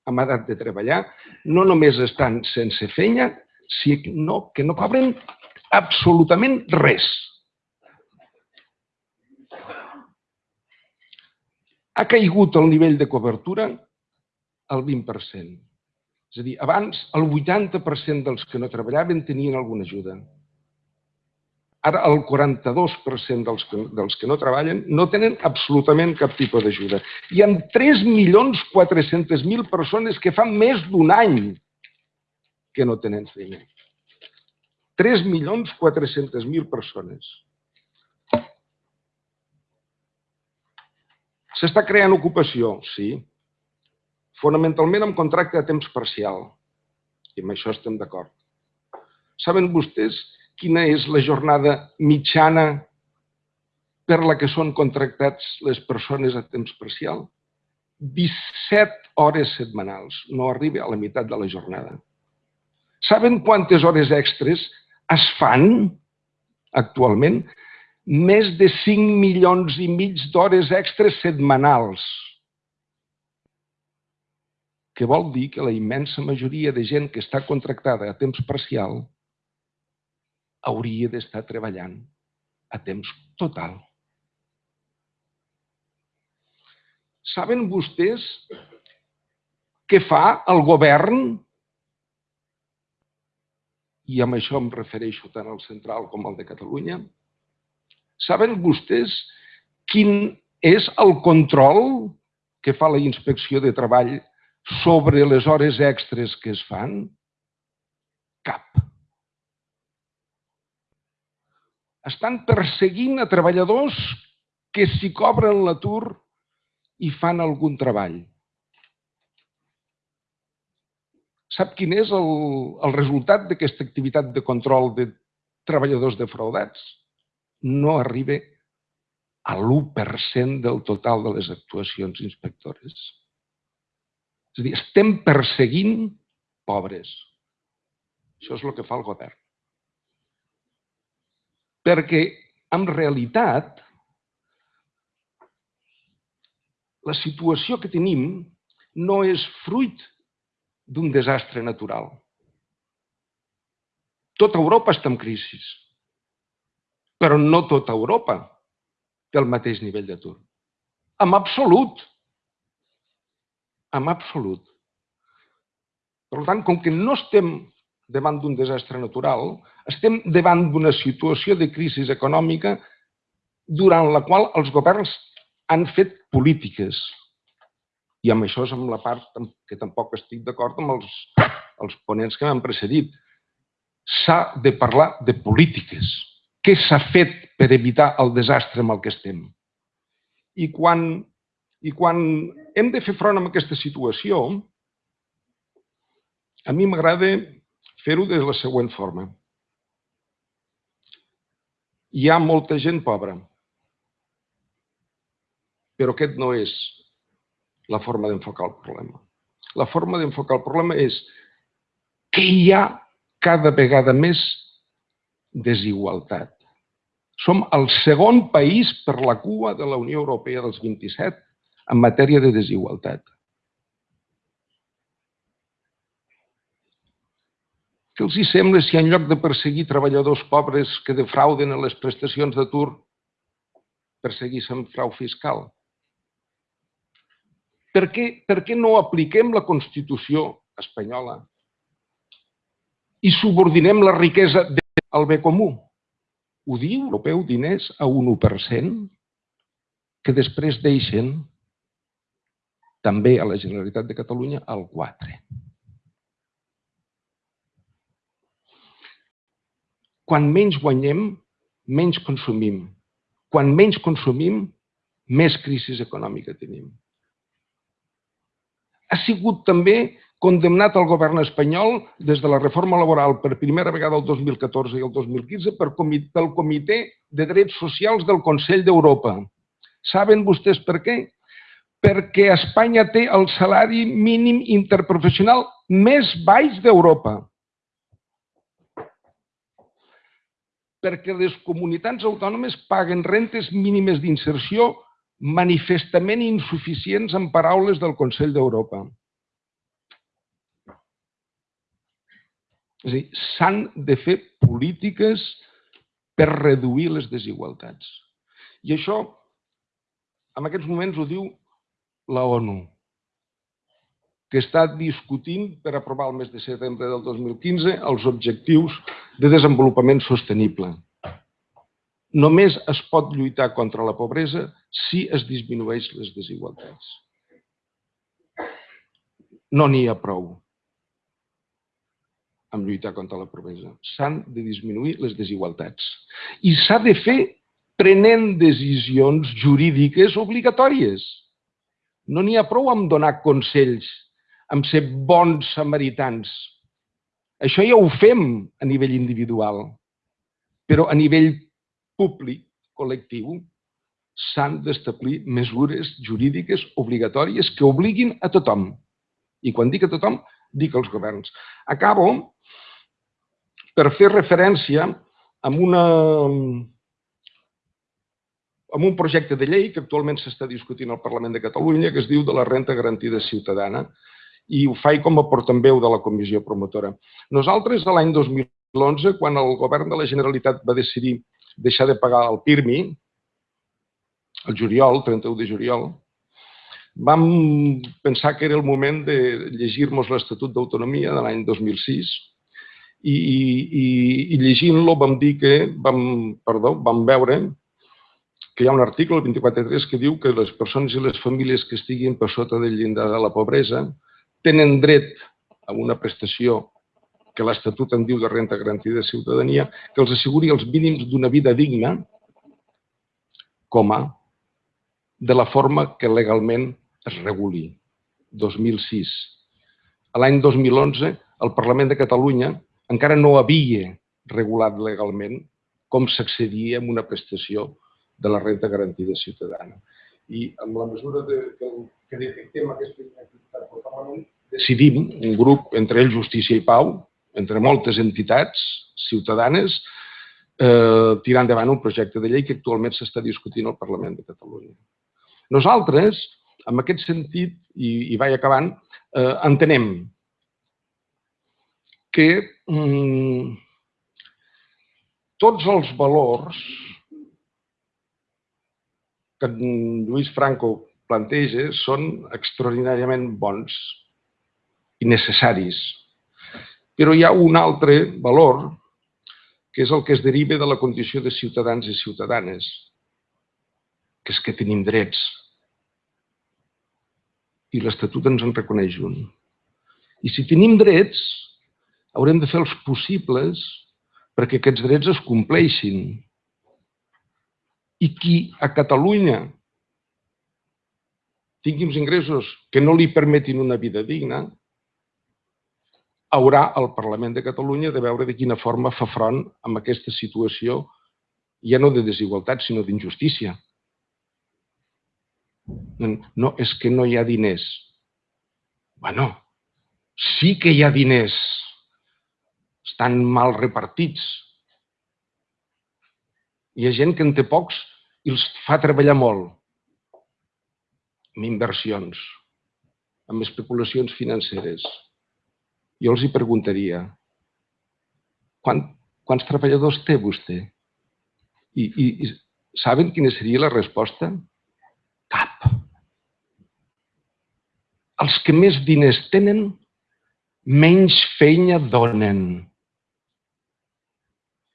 Speaker 4: amb edat de treballar no només estan sense feina, sinó que no cobren absolutament res. Ha caigut el nivell de cobertura al 20%. És a dir, abans el 80% dels que no treballaven tenien alguna ajuda. Ara el 42% dels que, dels que no treballen no tenen absolutament cap tipus d'ajuda. Hi ha 3.400.000 persones que fa més d'un any que no tenen feina. 3.400.000 persones. S'està creant ocupació? Sí fonamentalment amb contracte a temps parcial. I amb això estem d'acord. Saben vostès quina és la jornada mitjana per la que són contractats les persones a temps parcial? 17 hores setmanals. No arriba a la meitat de la jornada. Saben quantes hores extres es fan actualment? Més de 5 milions i mig d'hores extres setmanals que vol dir que la immensa majoria de gent que està contractada a temps parcial hauria d'estar treballant a temps total. Saben vostès què fa el govern? I amb això em refereixo tant al central com al de Catalunya. Saben vostès quin és el control que fa la inspecció de treball sobre les hores extres que es fan? Cap. Estan perseguint a treballadors que s'hi cobren l'atur i fan algun treball. Sap quin és el, el resultat d'aquesta activitat de control de treballadors defraudats? No arriba a l'1% del total de les actuacions inspectores. És a dir, estem perseguint pobres. Això és el que fa el govern. Perquè, en realitat, la situació que tenim no és fruit d'un desastre natural. Tota Europa està en crisi, però no tota Europa té el mateix nivell d'atur. En absolut. En absolut. Per tant, com que no estem davant d'un desastre natural, estem davant d'una situació de crisi econòmica durant la qual els governs han fet polítiques. I amb això és amb la part que tampoc estic d'acord amb els, els ponents que m'han precedit. S'ha de parlar de polítiques. Què s'ha fet per evitar el desastre amb el que estem? I quan, I quan hem de fer front a aquesta situació, a mi m'agrada fer-ho de la següent forma. Hi ha molta gent pobra, però aquest no és la forma d'enfocar el problema. La forma d'enfocar el problema és que hi ha cada vegada més desigualtat. Som el segon país per la cua de la Unió Europea dels 27 en matèria de desigualtat. Què els hi sembla si en lloc de perseguir treballadors pobres que defrauden a les prestacions d'atur, perseguíssim frau fiscal? Per què, per què no apliquem la Constitució espanyola i subordinem la riquesa al bé comú? Ho diu europeu diners a un 1% que després deixen també a la Generalitat de Catalunya al 4%. Quan menys guanyem, menys consumim. Quan menys consumim, més crisi econòmica tenim ha sigut també condemnat al govern espanyol des de la reforma laboral per primera vegada el 2014 i el 2015 per pel Comitè de Drets Socials del Consell d'Europa. Saben vostès per què? Perquè Espanya té el salari mínim interprofessional més baix d'Europa. Perquè les comunitats autònomes paguen rentes mínimes d'inserció manifestament insuficients en paraules del Consell d'Europa. És a dir, s'han de fer polítiques per reduir les desigualtats. I això, en aquests moments, ho diu la ONU, que està discutint per aprovar el mes de setembre del 2015 els objectius de desenvolupament sostenible. Només es pot lluitar contra la pobresa si es disminueix les desigualtats. No n'hi ha prou amb lluitar contra la pobresa. S'han de disminuir les desigualtats. I s'ha de fer prenent decisions jurídiques obligatòries. No n'hi ha prou amb donar consells, amb ser bons samaritans. Això ja ho fem a nivell individual, però a nivell públic, col·lectiu, s'han d'establir mesures jurídiques obligatòries que obliguin a tothom. I quan dic a tothom, dic als governs. Acabo per fer referència amb, una, amb un projecte de llei que actualment s'està discutint al Parlament de Catalunya que es diu de la renta garantida ciutadana i ho faig com a portaveu de la comissió promotora. Nosaltres, l'any 2011, quan el govern de la Generalitat va decidir deixar de pagar el PIRMI, el juliol, 31 de juliol, vam pensar que era el moment de llegir-nos l'Estatut d'Autonomia de l'any 2006 i, i, i llegint-lo vam dir que, vam, perdó, vam veure que hi ha un article, el 24.3, que diu que les persones i les famílies que estiguin per sota del llindar de la pobresa tenen dret a una prestació que l'Estatut en diu de renta garantida de ciutadania, que els asseguri els mínims d'una vida digna, com a de la forma que legalment es reguli. 2006. l'any 2011 el Parlament de Catalunya encara no havia regulat legalment com s'accedia a una prestació de la renta garantida ciutadana. I amb la mesura de, que, que detectem aquesta inactivitat del Parlament, decidim, un grup, entre ells Justícia i Pau, entre moltes entitats ciutadanes, eh, tirar endavant un projecte de llei que actualment s'està discutint al Parlament de Catalunya. Nosaltres, en aquest sentit, i, i vaig acabant, eh, entenem que mm, tots els valors que en Lluís Franco planteja són extraordinàriament bons i necessaris. Però hi ha un altre valor que és el que es deriva de la condició de ciutadans i ciutadanes, que és que tenim drets. I l'Estatut ens en reconeix un. I si tenim drets, haurem de fer els possibles perquè aquests drets es compleixin. I qui a Catalunya tingui uns ingressos que no li permetin una vida digna, haurà el Parlament de Catalunya de veure de quina forma fa front amb aquesta situació, ja no de desigualtat, sinó d'injustícia. No, és que no hi ha diners. Bueno, sí que hi ha diners. Estan mal repartits. Hi ha gent que en té pocs i els fa treballar molt. Amb inversions, amb especulacions financeres jo els hi preguntaria, Quant, quants treballadors té vostè? I, i, I saben quina seria la resposta? Cap. Els que més diners tenen, menys feina donen.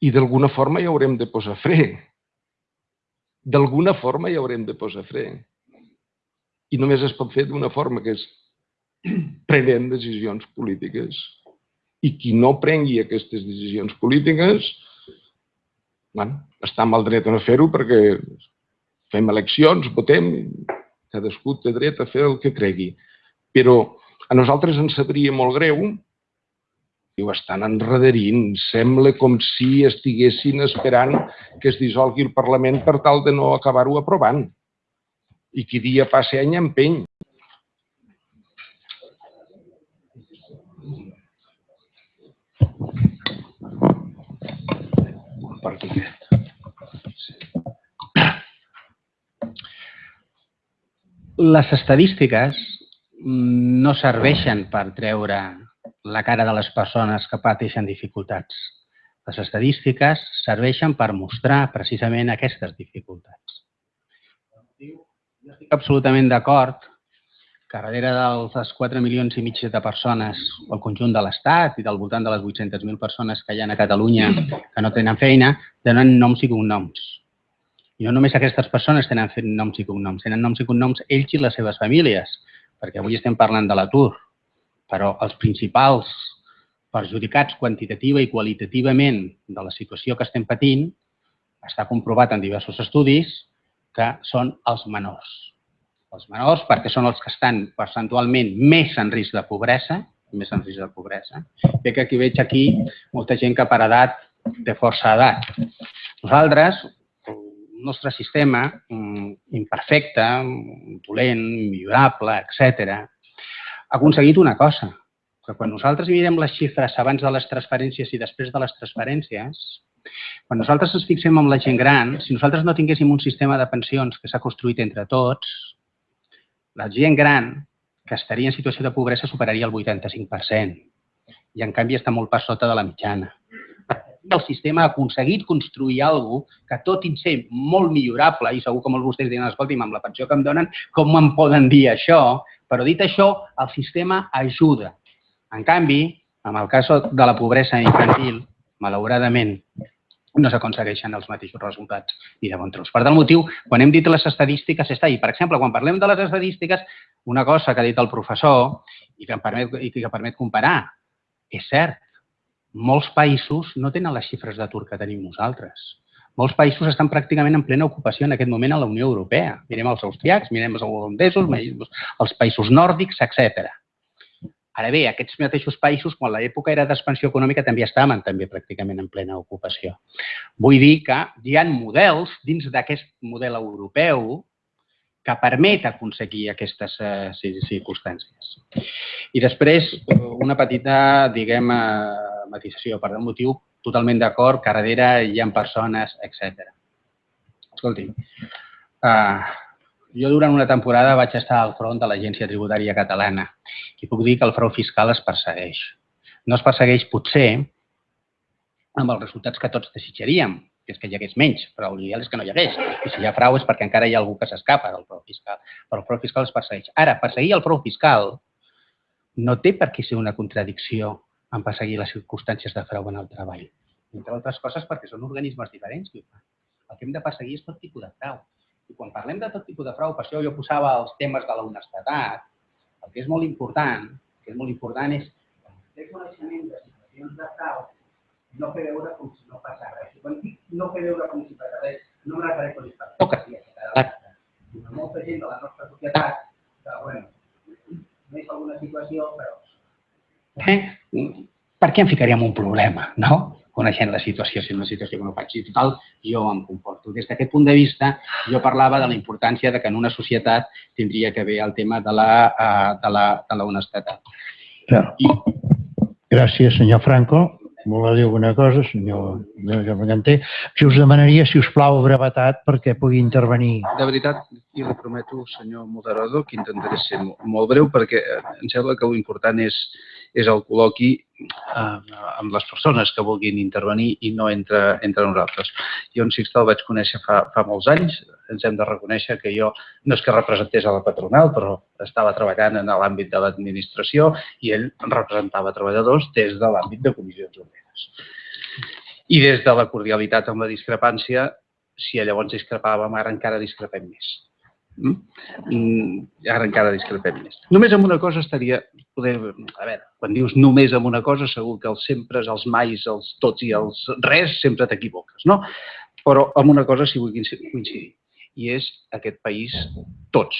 Speaker 4: I d'alguna forma hi haurem de posar fre. D'alguna forma hi haurem de posar fre. I només es pot fer d'una forma, que és prenent decisions polítiques. I qui no prengui aquestes decisions polítiques bueno, està el dret a no fer-ho perquè fem eleccions, votem, cadascú té dret a fer el que cregui. Però a nosaltres ens sabria molt greu ho estan enrederint. Sembla com si estiguessin esperant que es dissolgui el Parlament per tal de no acabar-ho aprovant. I qui dia passa any empeny.
Speaker 3: Les estadístiques no serveixen per treure la cara de les persones que pateixen dificultats. Les estadístiques serveixen per mostrar precisament aquestes dificultats. Jo estic absolutament d'acord que darrere dels 4 milions i mig de persones al conjunt de l'Estat i del voltant de les 800.000 persones que hi ha a Catalunya que no tenen feina, tenen noms i cognoms. I no només aquestes persones tenen noms i cognoms, tenen noms i cognoms ells i les seves famílies, perquè avui estem parlant de l'atur, però els principals perjudicats quantitativa i qualitativament de la situació que estem patint està comprovat en diversos estudis que són els menors els menors, perquè són els que estan percentualment més en risc de pobresa, més en risc de pobresa. Bé que aquí veig aquí molta gent que per edat té força edat. Nosaltres, el nostre sistema mm, imperfecte, dolent, millorable, etc, ha aconseguit una cosa, que quan nosaltres mirem les xifres abans de les transferències i després de les transferències, quan nosaltres ens fixem en la gent gran, si nosaltres no tinguéssim un sistema de pensions que s'ha construït entre tots, la gent gran que estaria en situació de pobresa superaria el 85%. I, en canvi, està molt per sota de la mitjana. El sistema ha aconseguit construir alguna que, tot i ser molt millorable, i segur que molts vostès diran, escolti'm, amb la pensió que em donen, com em poden dir això? Però dit això, el sistema ajuda. En canvi, en el cas de la pobresa infantil, malauradament, no s'aconsegueixen els mateixos resultats ni de bon tros. Per tal motiu, quan hem dit les estadístiques, està ahí. Per exemple, quan parlem de les estadístiques, una cosa que ha dit el professor i que, em permet, i que permet comparar, és cert, molts països no tenen les xifres d'atur que tenim nosaltres. Molts països estan pràcticament en plena ocupació en aquest moment a la Unió Europea. Mirem els austriacs, mirem els holandesos, els països nòrdics, etc. Ara bé, aquests mateixos països, quan l'època era d'expansió econòmica, també estaven també pràcticament en plena ocupació. Vull dir que hi ha models dins d'aquest model europeu que permet aconseguir aquestes eh, circumstàncies. I després, una petita, diguem, eh, matisació, per un motiu totalment d'acord, darrere hi ha persones, etc. Escolti, eh, jo durant una temporada vaig estar al front de l'Agència Tributària Catalana i puc dir que el frau fiscal es persegueix. No es persegueix potser amb els resultats que tots desitjaríem, que és que hi hagués menys, però l'ideal és que no hi hagués. I si hi ha frau és perquè encara hi ha algú que s'escapa del frau fiscal. Però el frau fiscal es persegueix. Ara, perseguir el frau fiscal no té per què ser una contradicció en perseguir les circumstàncies de frau en el treball. Entre altres coses perquè són organismes diferents que ho fan. El que hem de perseguir és tot tipus de frau. I quan parlem de tot tipus de frau, per això jo posava els temes de la honestedat, el que és molt important, el que és molt important és fer coneixement de situacions de frau no fer veure com si no passa res. Quan dic no fer veure com si passa res, no em refereixo a. Hi ha molta gent de la nostra societat que, bueno, no és alguna situació, però... Eh? Per què em ficaríem un problema, no? Coneixent la situació, si una situació que no faig. I total, jo em comporto. Des d'aquest punt de vista, jo parlava de la importància de que en una societat tindria que haver el tema de la, uh, de la, de la honestedat.
Speaker 1: I... Gràcies, senyor Franco. Voler dir alguna cosa, senyor Berganter. Si us demanaria, si us plau, brevetat perquè pugui intervenir.
Speaker 2: De veritat, i li prometo, senyor moderador, que intentaré ser molt breu perquè em sembla que l'important és, és el col·loqui eh, amb les persones que vulguin intervenir i no entre, entre nosaltres. Jo en Sixta el vaig conèixer fa, fa molts anys, ens hem de reconèixer que jo no és que representés a la patronal, però estava treballant en l'àmbit de l'administració i ell representava treballadors des de l'àmbit de comissions obreres. I des de la cordialitat amb la discrepància, si llavors discrepàvem, ara encara discrepem més. Mm? mm? Ara encara discrepem més. Només amb una cosa estaria... Poder, a veure, quan dius només amb una cosa, segur que els sempre, els mais, els tots i els res, sempre t'equivoques, no? Però amb una cosa sí vull coincidir. I és aquest país, tots,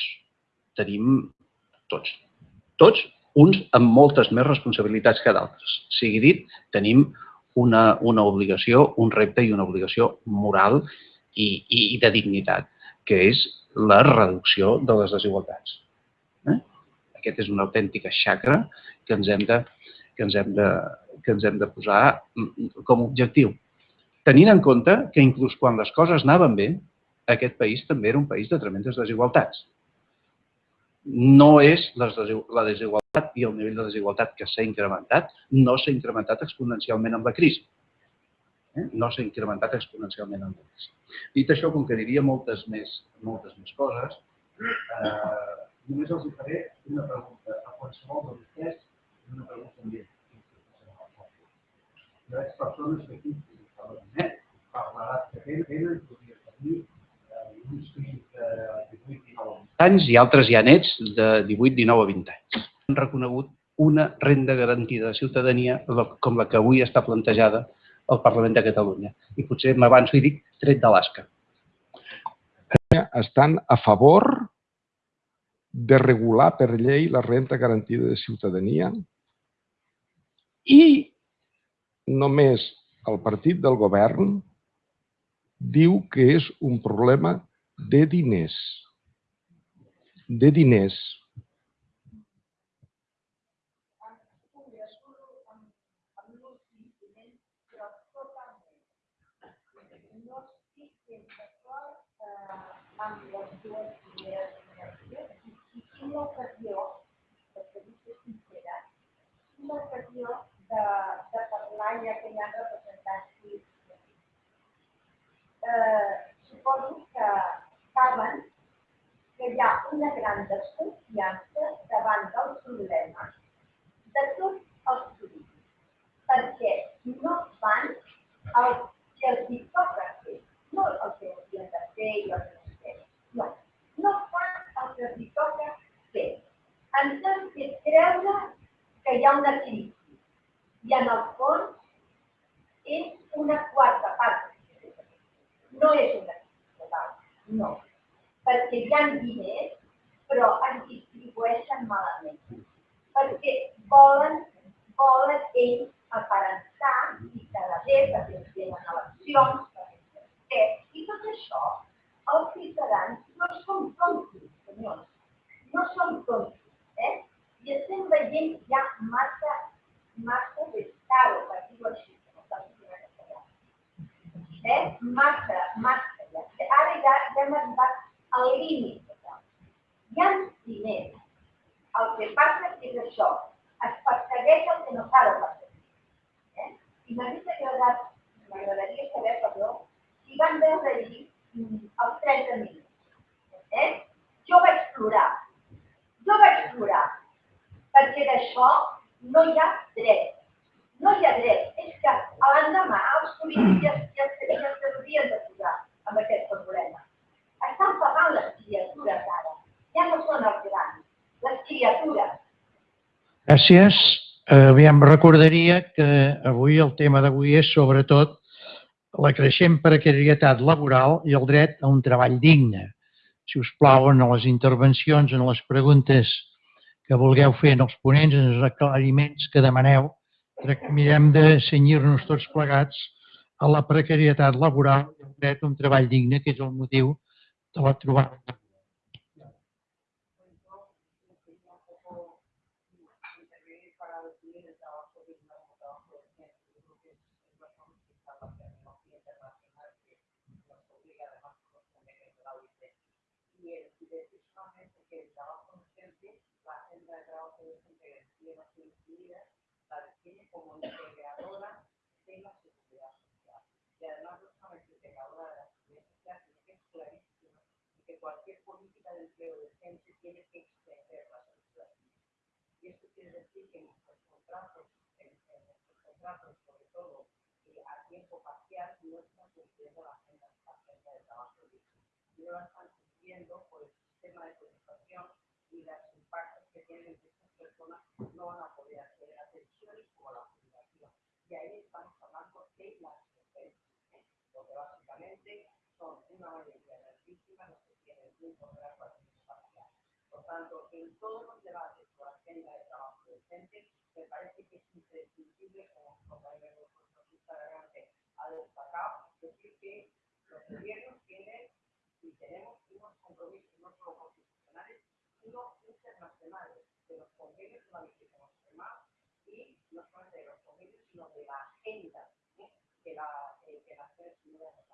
Speaker 2: tenim tots, tots, uns amb moltes més responsabilitats que d'altres. Sigui dit, tenim una, una obligació, un repte i una obligació moral i, i, i de dignitat, que és la reducció de les desigualtats. Eh? Aquest és una autèntica xacra que ens hem de, que ens hem de, que ens hem de posar com a objectiu. Tenint en compte que inclús quan les coses anaven bé, aquest país també era un país de tremendes desigualtats. No és les la desigualtat i el nivell de desigualtat que s'ha incrementat, no s'ha incrementat exponencialment amb la crisi. Eh? No s'ha incrementat exponencialment la crisi. Dit això, com que diria moltes més, moltes més coses, eh, només els faré una pregunta a qualsevol de vostès una pregunta també. Hi ha persones que aquí eh, per l'edat que tenen, podria tenir eh, de 18-19 anys i altres ja nets de 18-19 a 20 anys. Han reconegut una renda garantida de ciutadania com la que avui està plantejada al Parlament de Catalunya. I potser m'avanço i dic tret d'Alaska.
Speaker 4: Estan a favor de regular per llei la renta garantida de ciutadania i només el partit del govern diu que és un problema de diners. De diners.
Speaker 5: amb les dues primeres generacions. Quina ocasió, perquè vull ser sincera, quina ocasió de, de parlar ja que hi ha representants polítics. Eh, suposo que saben que hi ha una gran desconfiança davant del problema de tots els polítics, perquè no fan el que els toca fer, no el que haurien de fer i el que no, no fan el que els toca fer. Ens han fet creure que hi ha una crisi i en el fons és una quarta part. No és una crisi total, no. Perquè hi ha diners, però es distribueixen malament. Perquè volen, volen ells aparentar i cada vegada que tenen eleccions, perquè, i tot això, els ciutadans no som tontos, senyors, no som tontos, eh? I estem veient ja massa, massa descaro, per dir-ho així, dir en castellà. Eh? Massa, massa, ja. Ara ja, ja hem arribat al límit. Hi ha diners. El que passa és això, es persegueix el que no s'ha de perseguir. Eh? I m'hauria agradat, m'agradaria saber, perdó, si van veure mm, els 30 minuts. Eh? Jo vaig plorar. Jo vaig plorar. Perquè d'això no hi ha dret. No hi ha dret. És que l'endemà els polítics ja, ja, ja, ja s'haurien de posar amb aquest problema. Estan pagant les criatures ara. Ja no són els grans. Les criatures.
Speaker 6: Gràcies. Eh, aviam, recordaria que avui el tema d'avui és sobretot la creixent precarietat laboral i el dret a un treball digne. Si us plau, en les intervencions, en les preguntes que vulgueu fer en els ponents, en els aclariments que demaneu, mirem de senyir-nos tots plegats a la precarietat laboral i el dret a un treball digne, que és el motiu de la trobada. Unidos Integral de Naciones Unidas tiene como integradora de la seguridad social. Y además no solamente integradora de la seguridad social, sino que es clarísima que cualquier política de empleo decente tiene que extender la seguridad Y esto quiere decir que nuestros contratos, en, contratos sobre todo a tiempo parcial, no están cumpliendo la agenda, la agenda de trabajo digno. No la están cumpliendo por el sistema de cotización y los impactos que tienen personas no van a poder acceder a televisiones como la jubilación. Y ahí estamos hablando de las competencias, porque básicamente son una mayoría de energética los que tienen un poder participar. Por tanto, en todos los debates por agenda de trabajo docente, me parece que es imprescindible, como compañero de consulta adelante ha destacado, decir que los gobiernos tienen y tenemos unos compromisos no solo constitucionales, sino internacionales de los convenios urbanísticos con y no solamente de los convenios, sino de la agenda ¿eh? que, la, eh, que las tres unidades.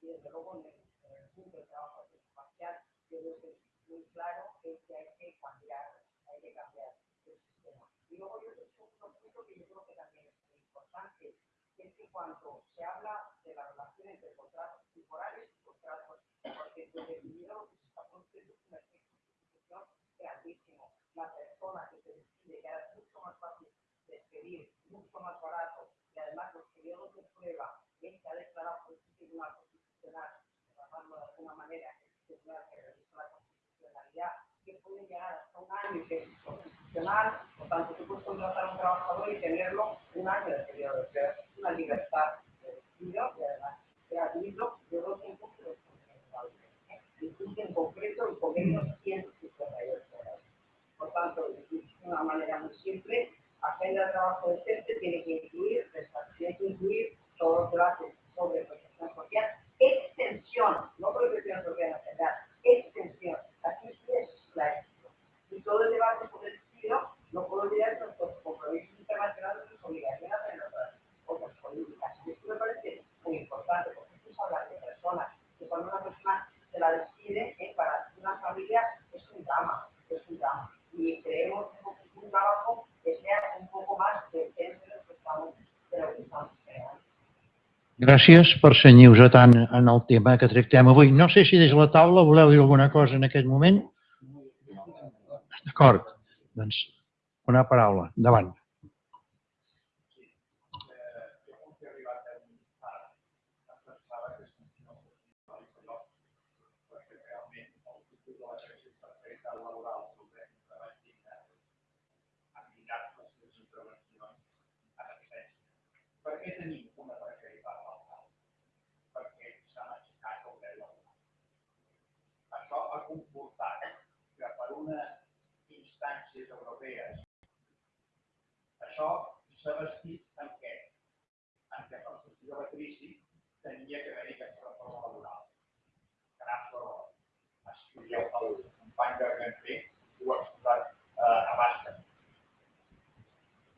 Speaker 6: Y desde luego en el, en el punto de trabajo circunstancial, yo creo que es muy claro es que hay que cambiar, hay que cambiar el sistema. Y luego yo creo que otro punto que yo creo que también es muy importante, que es que cuando se habla de las relaciones entre contratos temporales y contratos, porque se definido lo que se está produciendo es una especie de sustitución es altísimo. La persona que se decide que ahora es mucho más fácil despedir, mucho más barato, y además los periodos de prueba, que ha declarado por el Tribunal Constitucional, tratando de alguna manera el Tribunal que realizó la constitucionalidad, que puede llegar hasta un año de constitucional, por tanto, tú puedes contratar a un trabajador y tenerlo un año de periodo de prueba. Una libertad de despido y además gratuito de dos tiempos que los en concreto y con ellos 158.
Speaker 5: Extensión, no protección social nacional, extensión. Aquí es la extensión. Y todo el debate por el estilo, no puedo olvidar nuestros compromisos internacionales sus obligaciones en otras otras políticas. Y esto me parece muy importante, porque esto es hablar de personas, que cuando una persona se la decide, eh, para una familia es un drama, es un drama.
Speaker 6: Gràcies per senyir-vos tant en el tema que tractem avui. No sé si des de la taula voleu dir alguna cosa en aquest moment. D'acord. Doncs una paraula. Endavant.
Speaker 7: Per què tenim una precarietat laboral? Perquè s'ha aixecat el dret laboral. Això ha comportat que per unes instàncies europees Això s'ha vestit en què? En què per sortir de la crisi tenia que haver-hi aquesta reforma laboral. Gran error. Estudieu el company de Ganté, ho ha exposat eh, a bastament.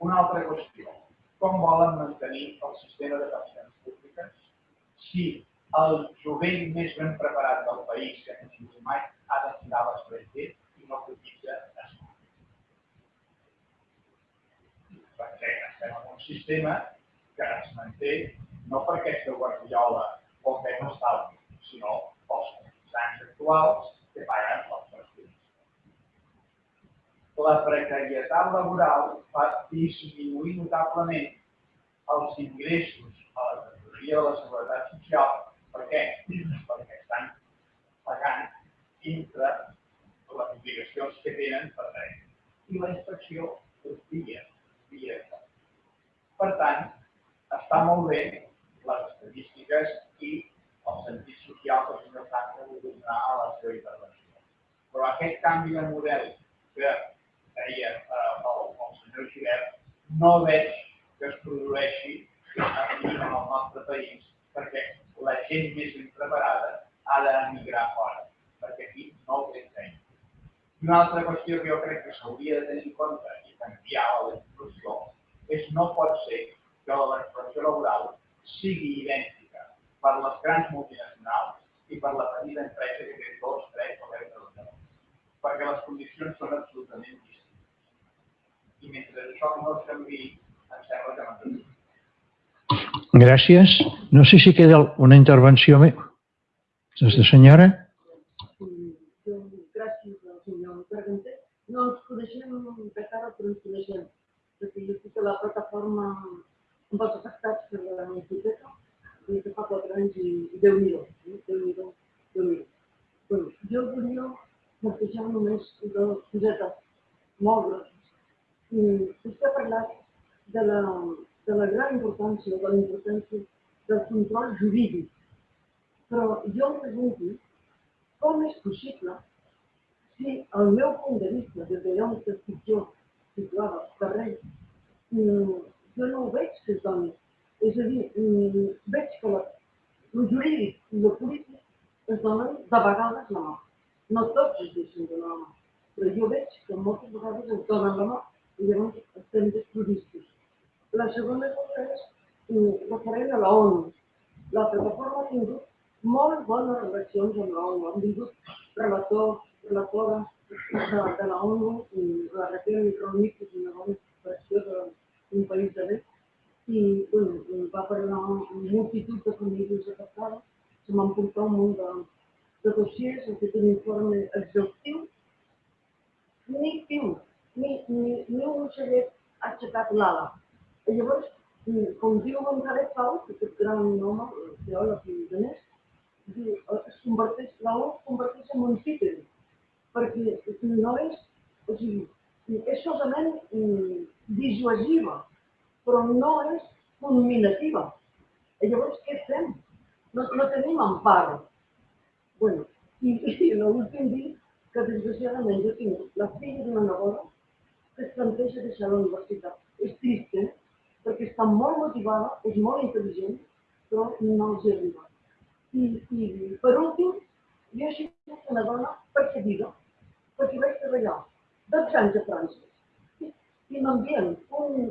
Speaker 7: Una altra qüestió. Com volen mantenir el sistema de pensions públiques si el jovent més ben preparat del país que tingut mai ha de tirar a l'estranger i no cotitza a Espanya? Perquè estem en un sistema que es manté no per aquesta guardiola o no estalvi, sinó pels comerciants actuals que paguen els partits la precarietat laboral fa disminuir notablement els ingressos a la tresoreria de la Seguretat Social. Per què? Perquè estan pagant dintre les obligacions que tenen per dret. I la inspecció és via, via. Per tant, està molt bé les estadístiques i el sentit social que el senyor Franco donar a la seva intervenció. Però aquest canvi de model que deia eh, el, el senyor Givert, no veig que es produeixi en el nostre país, perquè la gent més ben preparada ha d'emigrar fora, perquè aquí no feina. I una altra qüestió que jo crec que s'hauria de tenir en compte canviar la legislació és no pot ser que la legislació laboral sigui idèntica per les grans multinacionals i per la petita empresa que té dos, tres o deu treballadors, perquè les condicions són absolutament distintes i mentre això no es canvi, em sembla que no
Speaker 1: Gràcies. No sé si queda una intervenció més. Aquesta senyora?
Speaker 8: Jo, gràcies al senyor Carpenter. No ens coneixem de cara, però ens coneixem. Perquè jo estic a la plataforma amb els afectats per la hipoteca des de fa quatre anys i Déu-n'hi-do. eh? Déu-n'hi-do, Déu-n'hi-do. Bueno, jo volia plantejar només dues cosetes molt grosses. Mm, Vostè ha parlat de la, de la gran importància, de la importància del control jurídic. Però jo em pregunto com és possible si el meu punt de vista, des d'allà on estic jo, situada al carrer, mm, jo no ho veig que es doni. És a dir, mm, veig que la, el jurídic i el polític es donen de vegades la mà. No tots es deixen donar la mà, però jo veig que moltes vegades es donen la mà i llavors estem desprovistos. La segona cosa és mm, referent a la ONU. La plataforma ha tingut molt bones relacions amb la ONU. Han vingut relators, de, de la ONU, la Raquel Ronit, que és una bona expressió d'un país de bé, i bueno, va parlar amb multitud de famílies afectades, se m'han portat un munt de, de dossiers, ha fet un informe exhaustiu, ni piu, ni, ni, ni un ha aixecat l'ala. I llavors, com diu González Pau, que aquest gran home, teòleg i més, diu, es converteix, la U es converteix en un títol, perquè no és, o sigui, és solament mm, dissuasiva, però no és culminativa. I llavors, què fem? No, no tenim empara. bueno, i, i l'últim dia que desgraciadament jo tinc la filla d'una neboda que es planteja deixar la universitat. És trist, eh? perquè està molt motivada, és molt intel·ligent, però no els arriba. I, i per últim, jo he sigut una dona perseguida, perquè vaig treballar 12 anys a França i, m'envien un,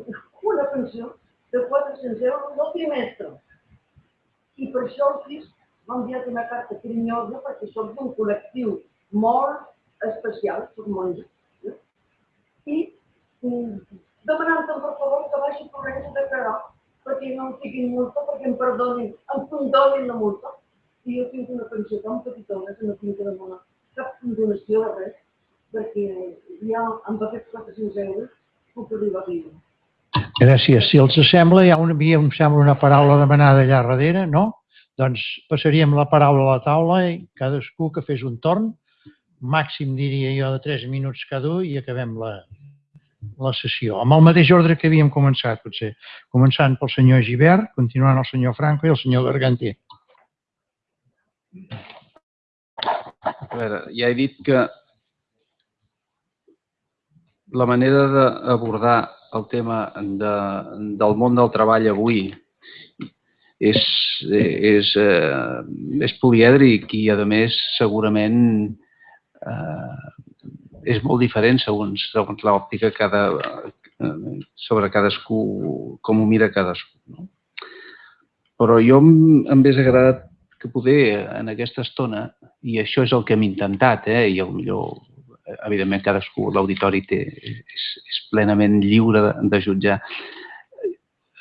Speaker 8: una pensió de 400 euros al trimestre. I per això el FIS m'ha enviat una carta carinyosa perquè soc d'un col·lectiu molt especial, soc monja, eh? i demanant-te per favor que vagi corrents a declarar perquè no em fiquin multa, perquè em perdonin, em condonin la multa. I jo tinc una pensió tan petitona que no tinc que demanar cap condonació de res, perquè ja amb aquests 400 euros puc arribar a viure.
Speaker 1: Gràcies. Si els sembla, hi ha una, havia, em sembla, una paraula demanada allà darrere, no? Doncs passaríem la paraula a la taula i cadascú que fes un torn, màxim diria jo de 3 minuts cada un i acabem la, la sessió. Amb el mateix ordre que havíem començat, potser. Començant pel senyor Givert, continuant el senyor Franco i el senyor Garganter.
Speaker 2: A veure, ja he dit que la manera d'abordar el tema de, del món del treball avui és, és, eh, és polièdric i, a més, segurament eh, és molt diferent segons, segons l'òptica cada, sobre cadascú, com ho mira cadascú. No? Però jo em hauria agradat que poder en aquesta estona, i això és el que hem intentat, eh, i millor, evidentment cadascú, l'auditori és, és plenament lliure de, de jutjar.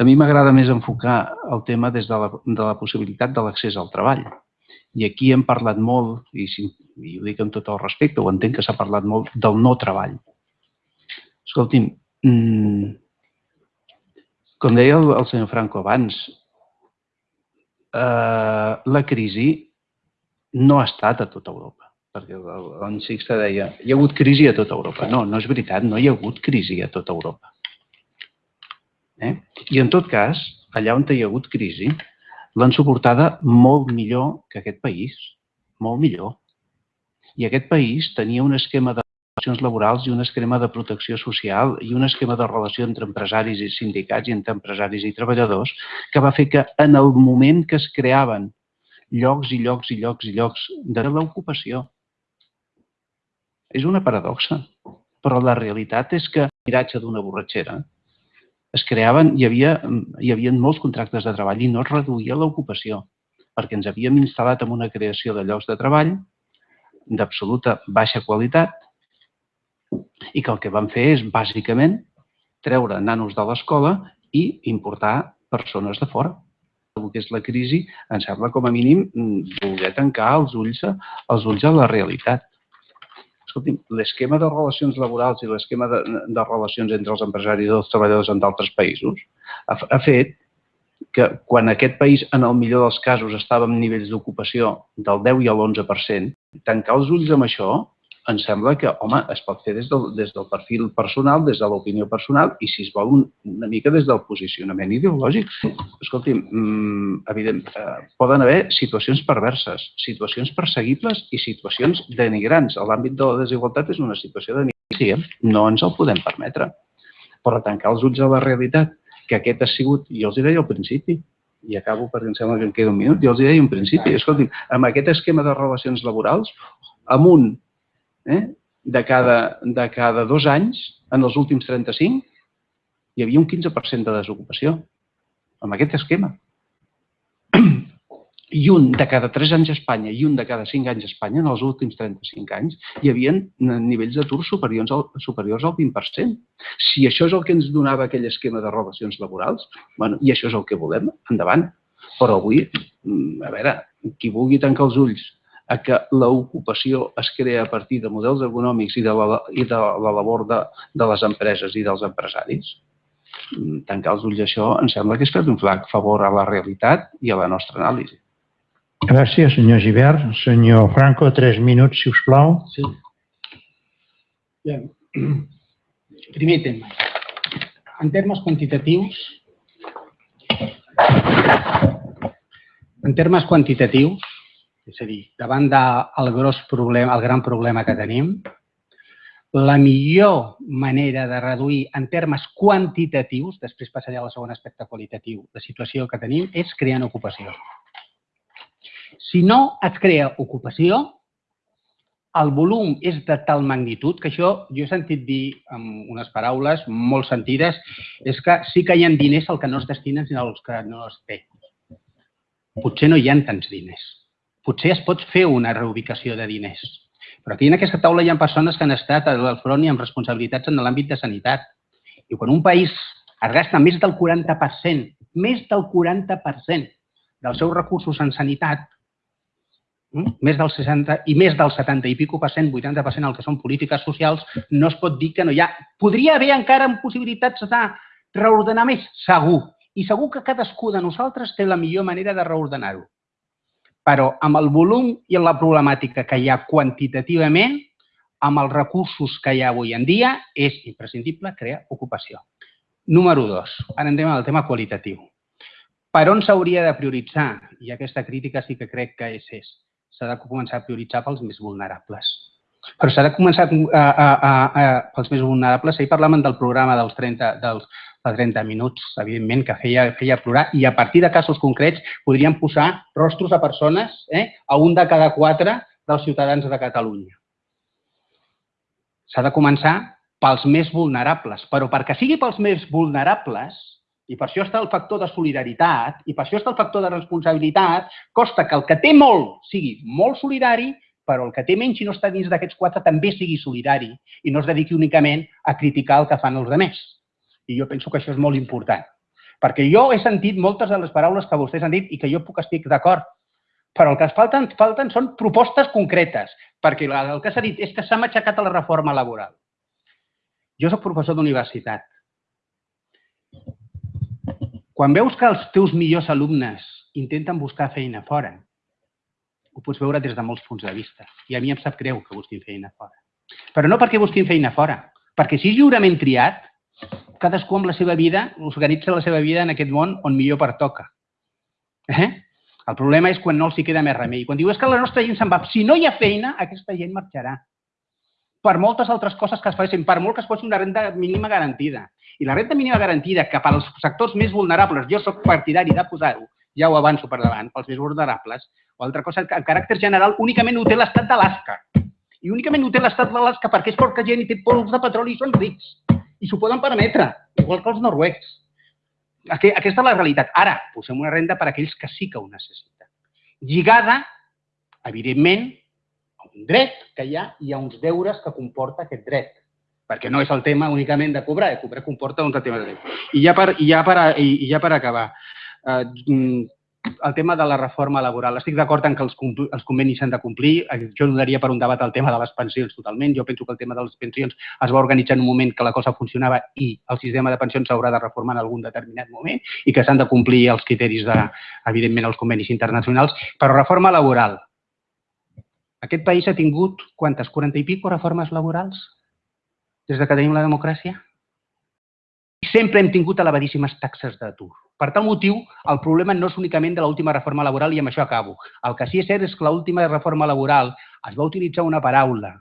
Speaker 2: A mi m'agrada més enfocar el tema des de la, de la possibilitat de l'accés al treball. I aquí hem parlat molt, i, i ho dic amb tot el respecte, ho entenc que s'ha parlat molt, del no treball. Escolti'm, mmm, com deia el, el senyor Franco abans, eh, la crisi no ha estat a tota Europa. Perquè l'any Sixta deia, hi ha hagut crisi a tota Europa. No, no és veritat, no hi ha hagut crisi a tota Europa. Eh? I en tot cas, allà on hi ha hagut crisi, l'han suportada molt millor que aquest país, molt millor. I aquest país tenia un esquema de relacions laborals i un esquema de protecció social i un esquema de relació entre empresaris i sindicats i entre empresaris i treballadors que va fer que en el moment que es creaven llocs i llocs i llocs i llocs de l'ocupació. És una paradoxa, però la realitat és que, miratge d'una borratxera, es creaven, hi havia, hi havia molts contractes de treball i no es reduïa l'ocupació, perquè ens havíem instal·lat en una creació de llocs de treball d'absoluta baixa qualitat i que el que van fer és, bàsicament, treure nanos de l'escola i importar persones de fora. El que és la crisi, em sembla com a mínim voler tancar els ulls, els ulls a la realitat. Escolti'm, l'esquema de relacions laborals i l'esquema de, de relacions entre els empresaris i els treballadors en d'altres països ha, ha fet que quan aquest país, en el millor dels casos, estava en nivells d'ocupació del 10 i l'11%, tancar els ulls amb això em sembla que, home, es pot fer des del, des del perfil personal, des de l'opinió personal i, si es vol, un, una mica des del posicionament ideològic. Escolti'm, mmm, evident, eh, poden haver situacions perverses, situacions perseguibles i situacions denigrants. L'àmbit de la desigualtat és una situació denigrant, no ens el podem permetre. Però tancar els ulls a la realitat, que aquest ha sigut, jo els hi deia al principi, i acabo perquè em sembla que em queda un minut, jo els hi deia al principi, escolti'm, amb aquest esquema de relacions laborals, amunt eh, de, cada, de cada dos anys, en els últims 35, hi havia un 15% de desocupació amb aquest esquema. I un de cada 3 anys a Espanya i un de cada 5 anys a Espanya, en els últims 35 anys, hi havia nivells d'atur superiors, al, superiors al 20%. Si això és el que ens donava aquell esquema de relacions laborals, bueno, i això és el que volem, endavant. Però avui, mm, a veure, qui vulgui tancar els ulls a que l'ocupació es crea a partir de models econòmics i de la, i de la labor de, de les empreses i dels empresaris, mm, tancar els ulls a això em sembla que és fer un flac favor a la realitat i a la nostra anàlisi.
Speaker 1: Gràcies, senyor Givert. Senyor Franco, tres minuts, si us plau.
Speaker 3: Sí. Bien. Primer tema. En termes quantitatius, en termes quantitatius, és a dir, davant del gros problema, el gran problema que tenim, la millor manera de reduir en termes quantitatius, després passaré a la segona aspecte qualitatiu, la situació que tenim, és creant ocupació. Si no es crea ocupació, el volum és de tal magnitud que això, jo he sentit dir amb unes paraules molt sentides, és que sí que hi ha diners el que no es destinen sinó els que no es té. Potser no hi ha tants diners potser es pot fer una reubicació de diners. Però aquí en aquesta taula hi ha persones que han estat al front i amb responsabilitats en l'àmbit de sanitat. I quan un país es gasta més del 40%, més del 40% dels seus recursos en sanitat, mm, més del 60 i més del 70 i pico per cent, 80% el que són polítiques socials, no es pot dir que no hi ha... Podria haver encara possibilitats de reordenar més? Segur. I segur que cadascú de nosaltres té la millor manera de reordenar-ho. Però amb el volum i la problemàtica que hi ha quantitativament, amb els recursos que hi ha avui en dia, és imprescindible crear ocupació. Número dos, ara entrem al tema qualitatiu. Per on s'hauria de prioritzar? I aquesta crítica sí que crec que és, és s'ha de començar a prioritzar pels més vulnerables. Però s'ha de començar a, a, a, a, pels més vulnerables. Ahir parlàvem del programa dels 30, dels, de 30 minuts, evidentment, que feia, feia plorar, i a partir de casos concrets podríem posar rostros a persones, eh, a un de cada quatre dels ciutadans de Catalunya. S'ha de començar pels més vulnerables, però perquè sigui pels més vulnerables, i per això està el factor de solidaritat, i per això està el factor de responsabilitat, costa que el que té molt sigui molt solidari, però el que té menys i no està dins d'aquests quatre també sigui solidari i no es dediqui únicament a criticar el que fan els altres. I jo penso que això és molt important. Perquè jo he sentit moltes de les paraules que vostès han dit i que jo puc estic d'acord, però el que es falten, falten són propostes concretes, perquè el que s'ha dit és que s'ha matxacat a la reforma laboral. Jo sóc professor d'universitat. Quan veus que els teus millors alumnes intenten buscar feina fora, ho pots veure des de molts punts de vista. I a mi em sap greu que busquin feina fora. Però no perquè busquin feina fora, perquè si és lliurement triat, cadascú amb la seva vida organitza la seva vida en aquest món on millor pertoca. Eh? El problema és quan no els hi queda més remei. Quan diu és que la nostra gent se'n va. Si no hi ha feina, aquesta gent marxarà. Per moltes altres coses que es facin, per molt que es posi una renda mínima garantida. I la renda mínima garantida, que per als sectors més vulnerables, jo sóc partidari de posar-ho, ja ho avanço per davant, pels més vulnerables, o altra cosa, en caràcter general, únicament ho té l'estat d'Alaska. I únicament ho té l'estat d'Alaska perquè és poca gent i té pols de petroli i són rics. I s'ho poden permetre, igual que els noruecs. Aquesta és la realitat. Ara, posem una renda per a aquells que sí que ho necessiten. Lligada, evidentment, a un dret que hi ha i a uns deures que comporta aquest dret perquè no és el tema únicament de cobrar, de cobrar comporta un tema de dret. I ja per, i ja per, i ja per acabar, eh, mm, el tema de la reforma laboral. Estic d'acord en que els, els convenis s'han de complir. Jo no daria per un debat el tema de les pensions totalment. Jo penso que el tema de les pensions es va organitzar en un moment que la cosa funcionava i el sistema de pensions s'haurà de reformar en algun determinat moment i que s'han de complir els criteris de, evidentment, els convenis internacionals. Però reforma laboral. Aquest país ha tingut, quantes, 40 i pico reformes laborals des de que tenim la democràcia? sempre hem tingut elevadíssimes taxes d'atur. Per tal motiu, el problema no és únicament de l'última reforma laboral i amb això acabo. El que sí és cert és que l'última reforma laboral es va utilitzar una paraula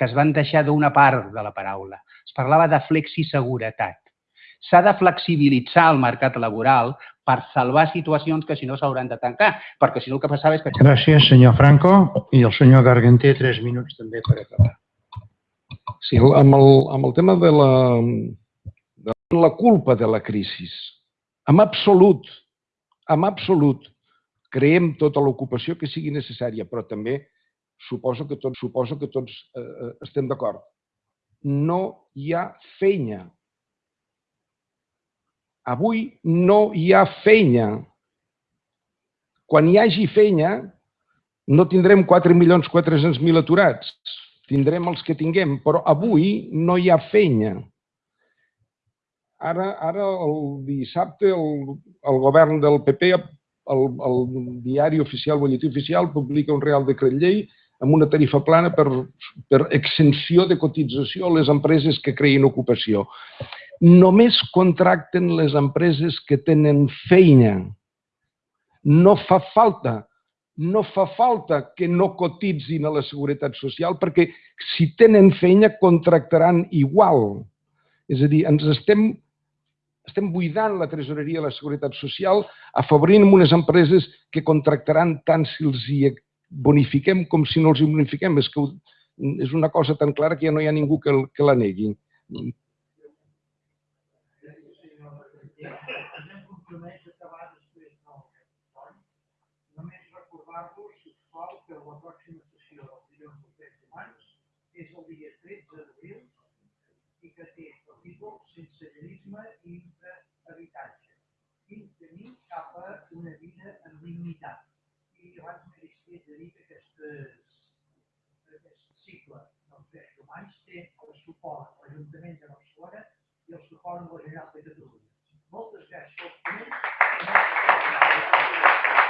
Speaker 3: que es van deixar d'una part de la paraula. Es parlava de flexiseguretat. S'ha de flexibilitzar el mercat laboral per salvar situacions que si no s'hauran de tancar, perquè si no el que passava és que...
Speaker 1: Gràcies, senyor Franco. I el senyor Garganter, tres minuts també per acabar.
Speaker 4: Sí, amb el, amb el tema de la, la culpa de la crisi. En absolut, en absolut, creem tota l'ocupació que sigui necessària, però també suposo que tots, suposo que tots eh, eh, estem d'acord. No hi ha feina. Avui no hi ha feina. Quan hi hagi feina, no tindrem 4.400.000 aturats. Tindrem els que tinguem, però avui no hi ha feina. Ara, ara el dissabte, el, el govern del PP, el, el diari oficial, el butlletí oficial, publica un real decret llei amb una tarifa plana per, per exenció de cotització a les empreses que creïn ocupació. Només contracten les empreses que tenen feina. No fa falta no fa falta que no cotitzin a la Seguretat Social perquè si tenen feina contractaran igual. És a dir, ens estem estem buidant la tresoreria de la Seguretat Social, afavorint unes empreses que contractaran tant si els hi bonifiquem com si no els hi bonifiquem. És que és una cosa tan clara que ja no hi ha ningú que, que la negui.
Speaker 7: Que la pròxima sessió del dilluns dels drets humans és el dia 13 d'abril i que té el títol Sensellarisme i habitatge i tenir cap a una vida amb dignitat. I abans m'he de dir que aquest cicle dels drets humans té el suport de l'Ajuntament de Barcelona i el suport de la Generalitat de Catalunya. Moltes gràcies Thank you.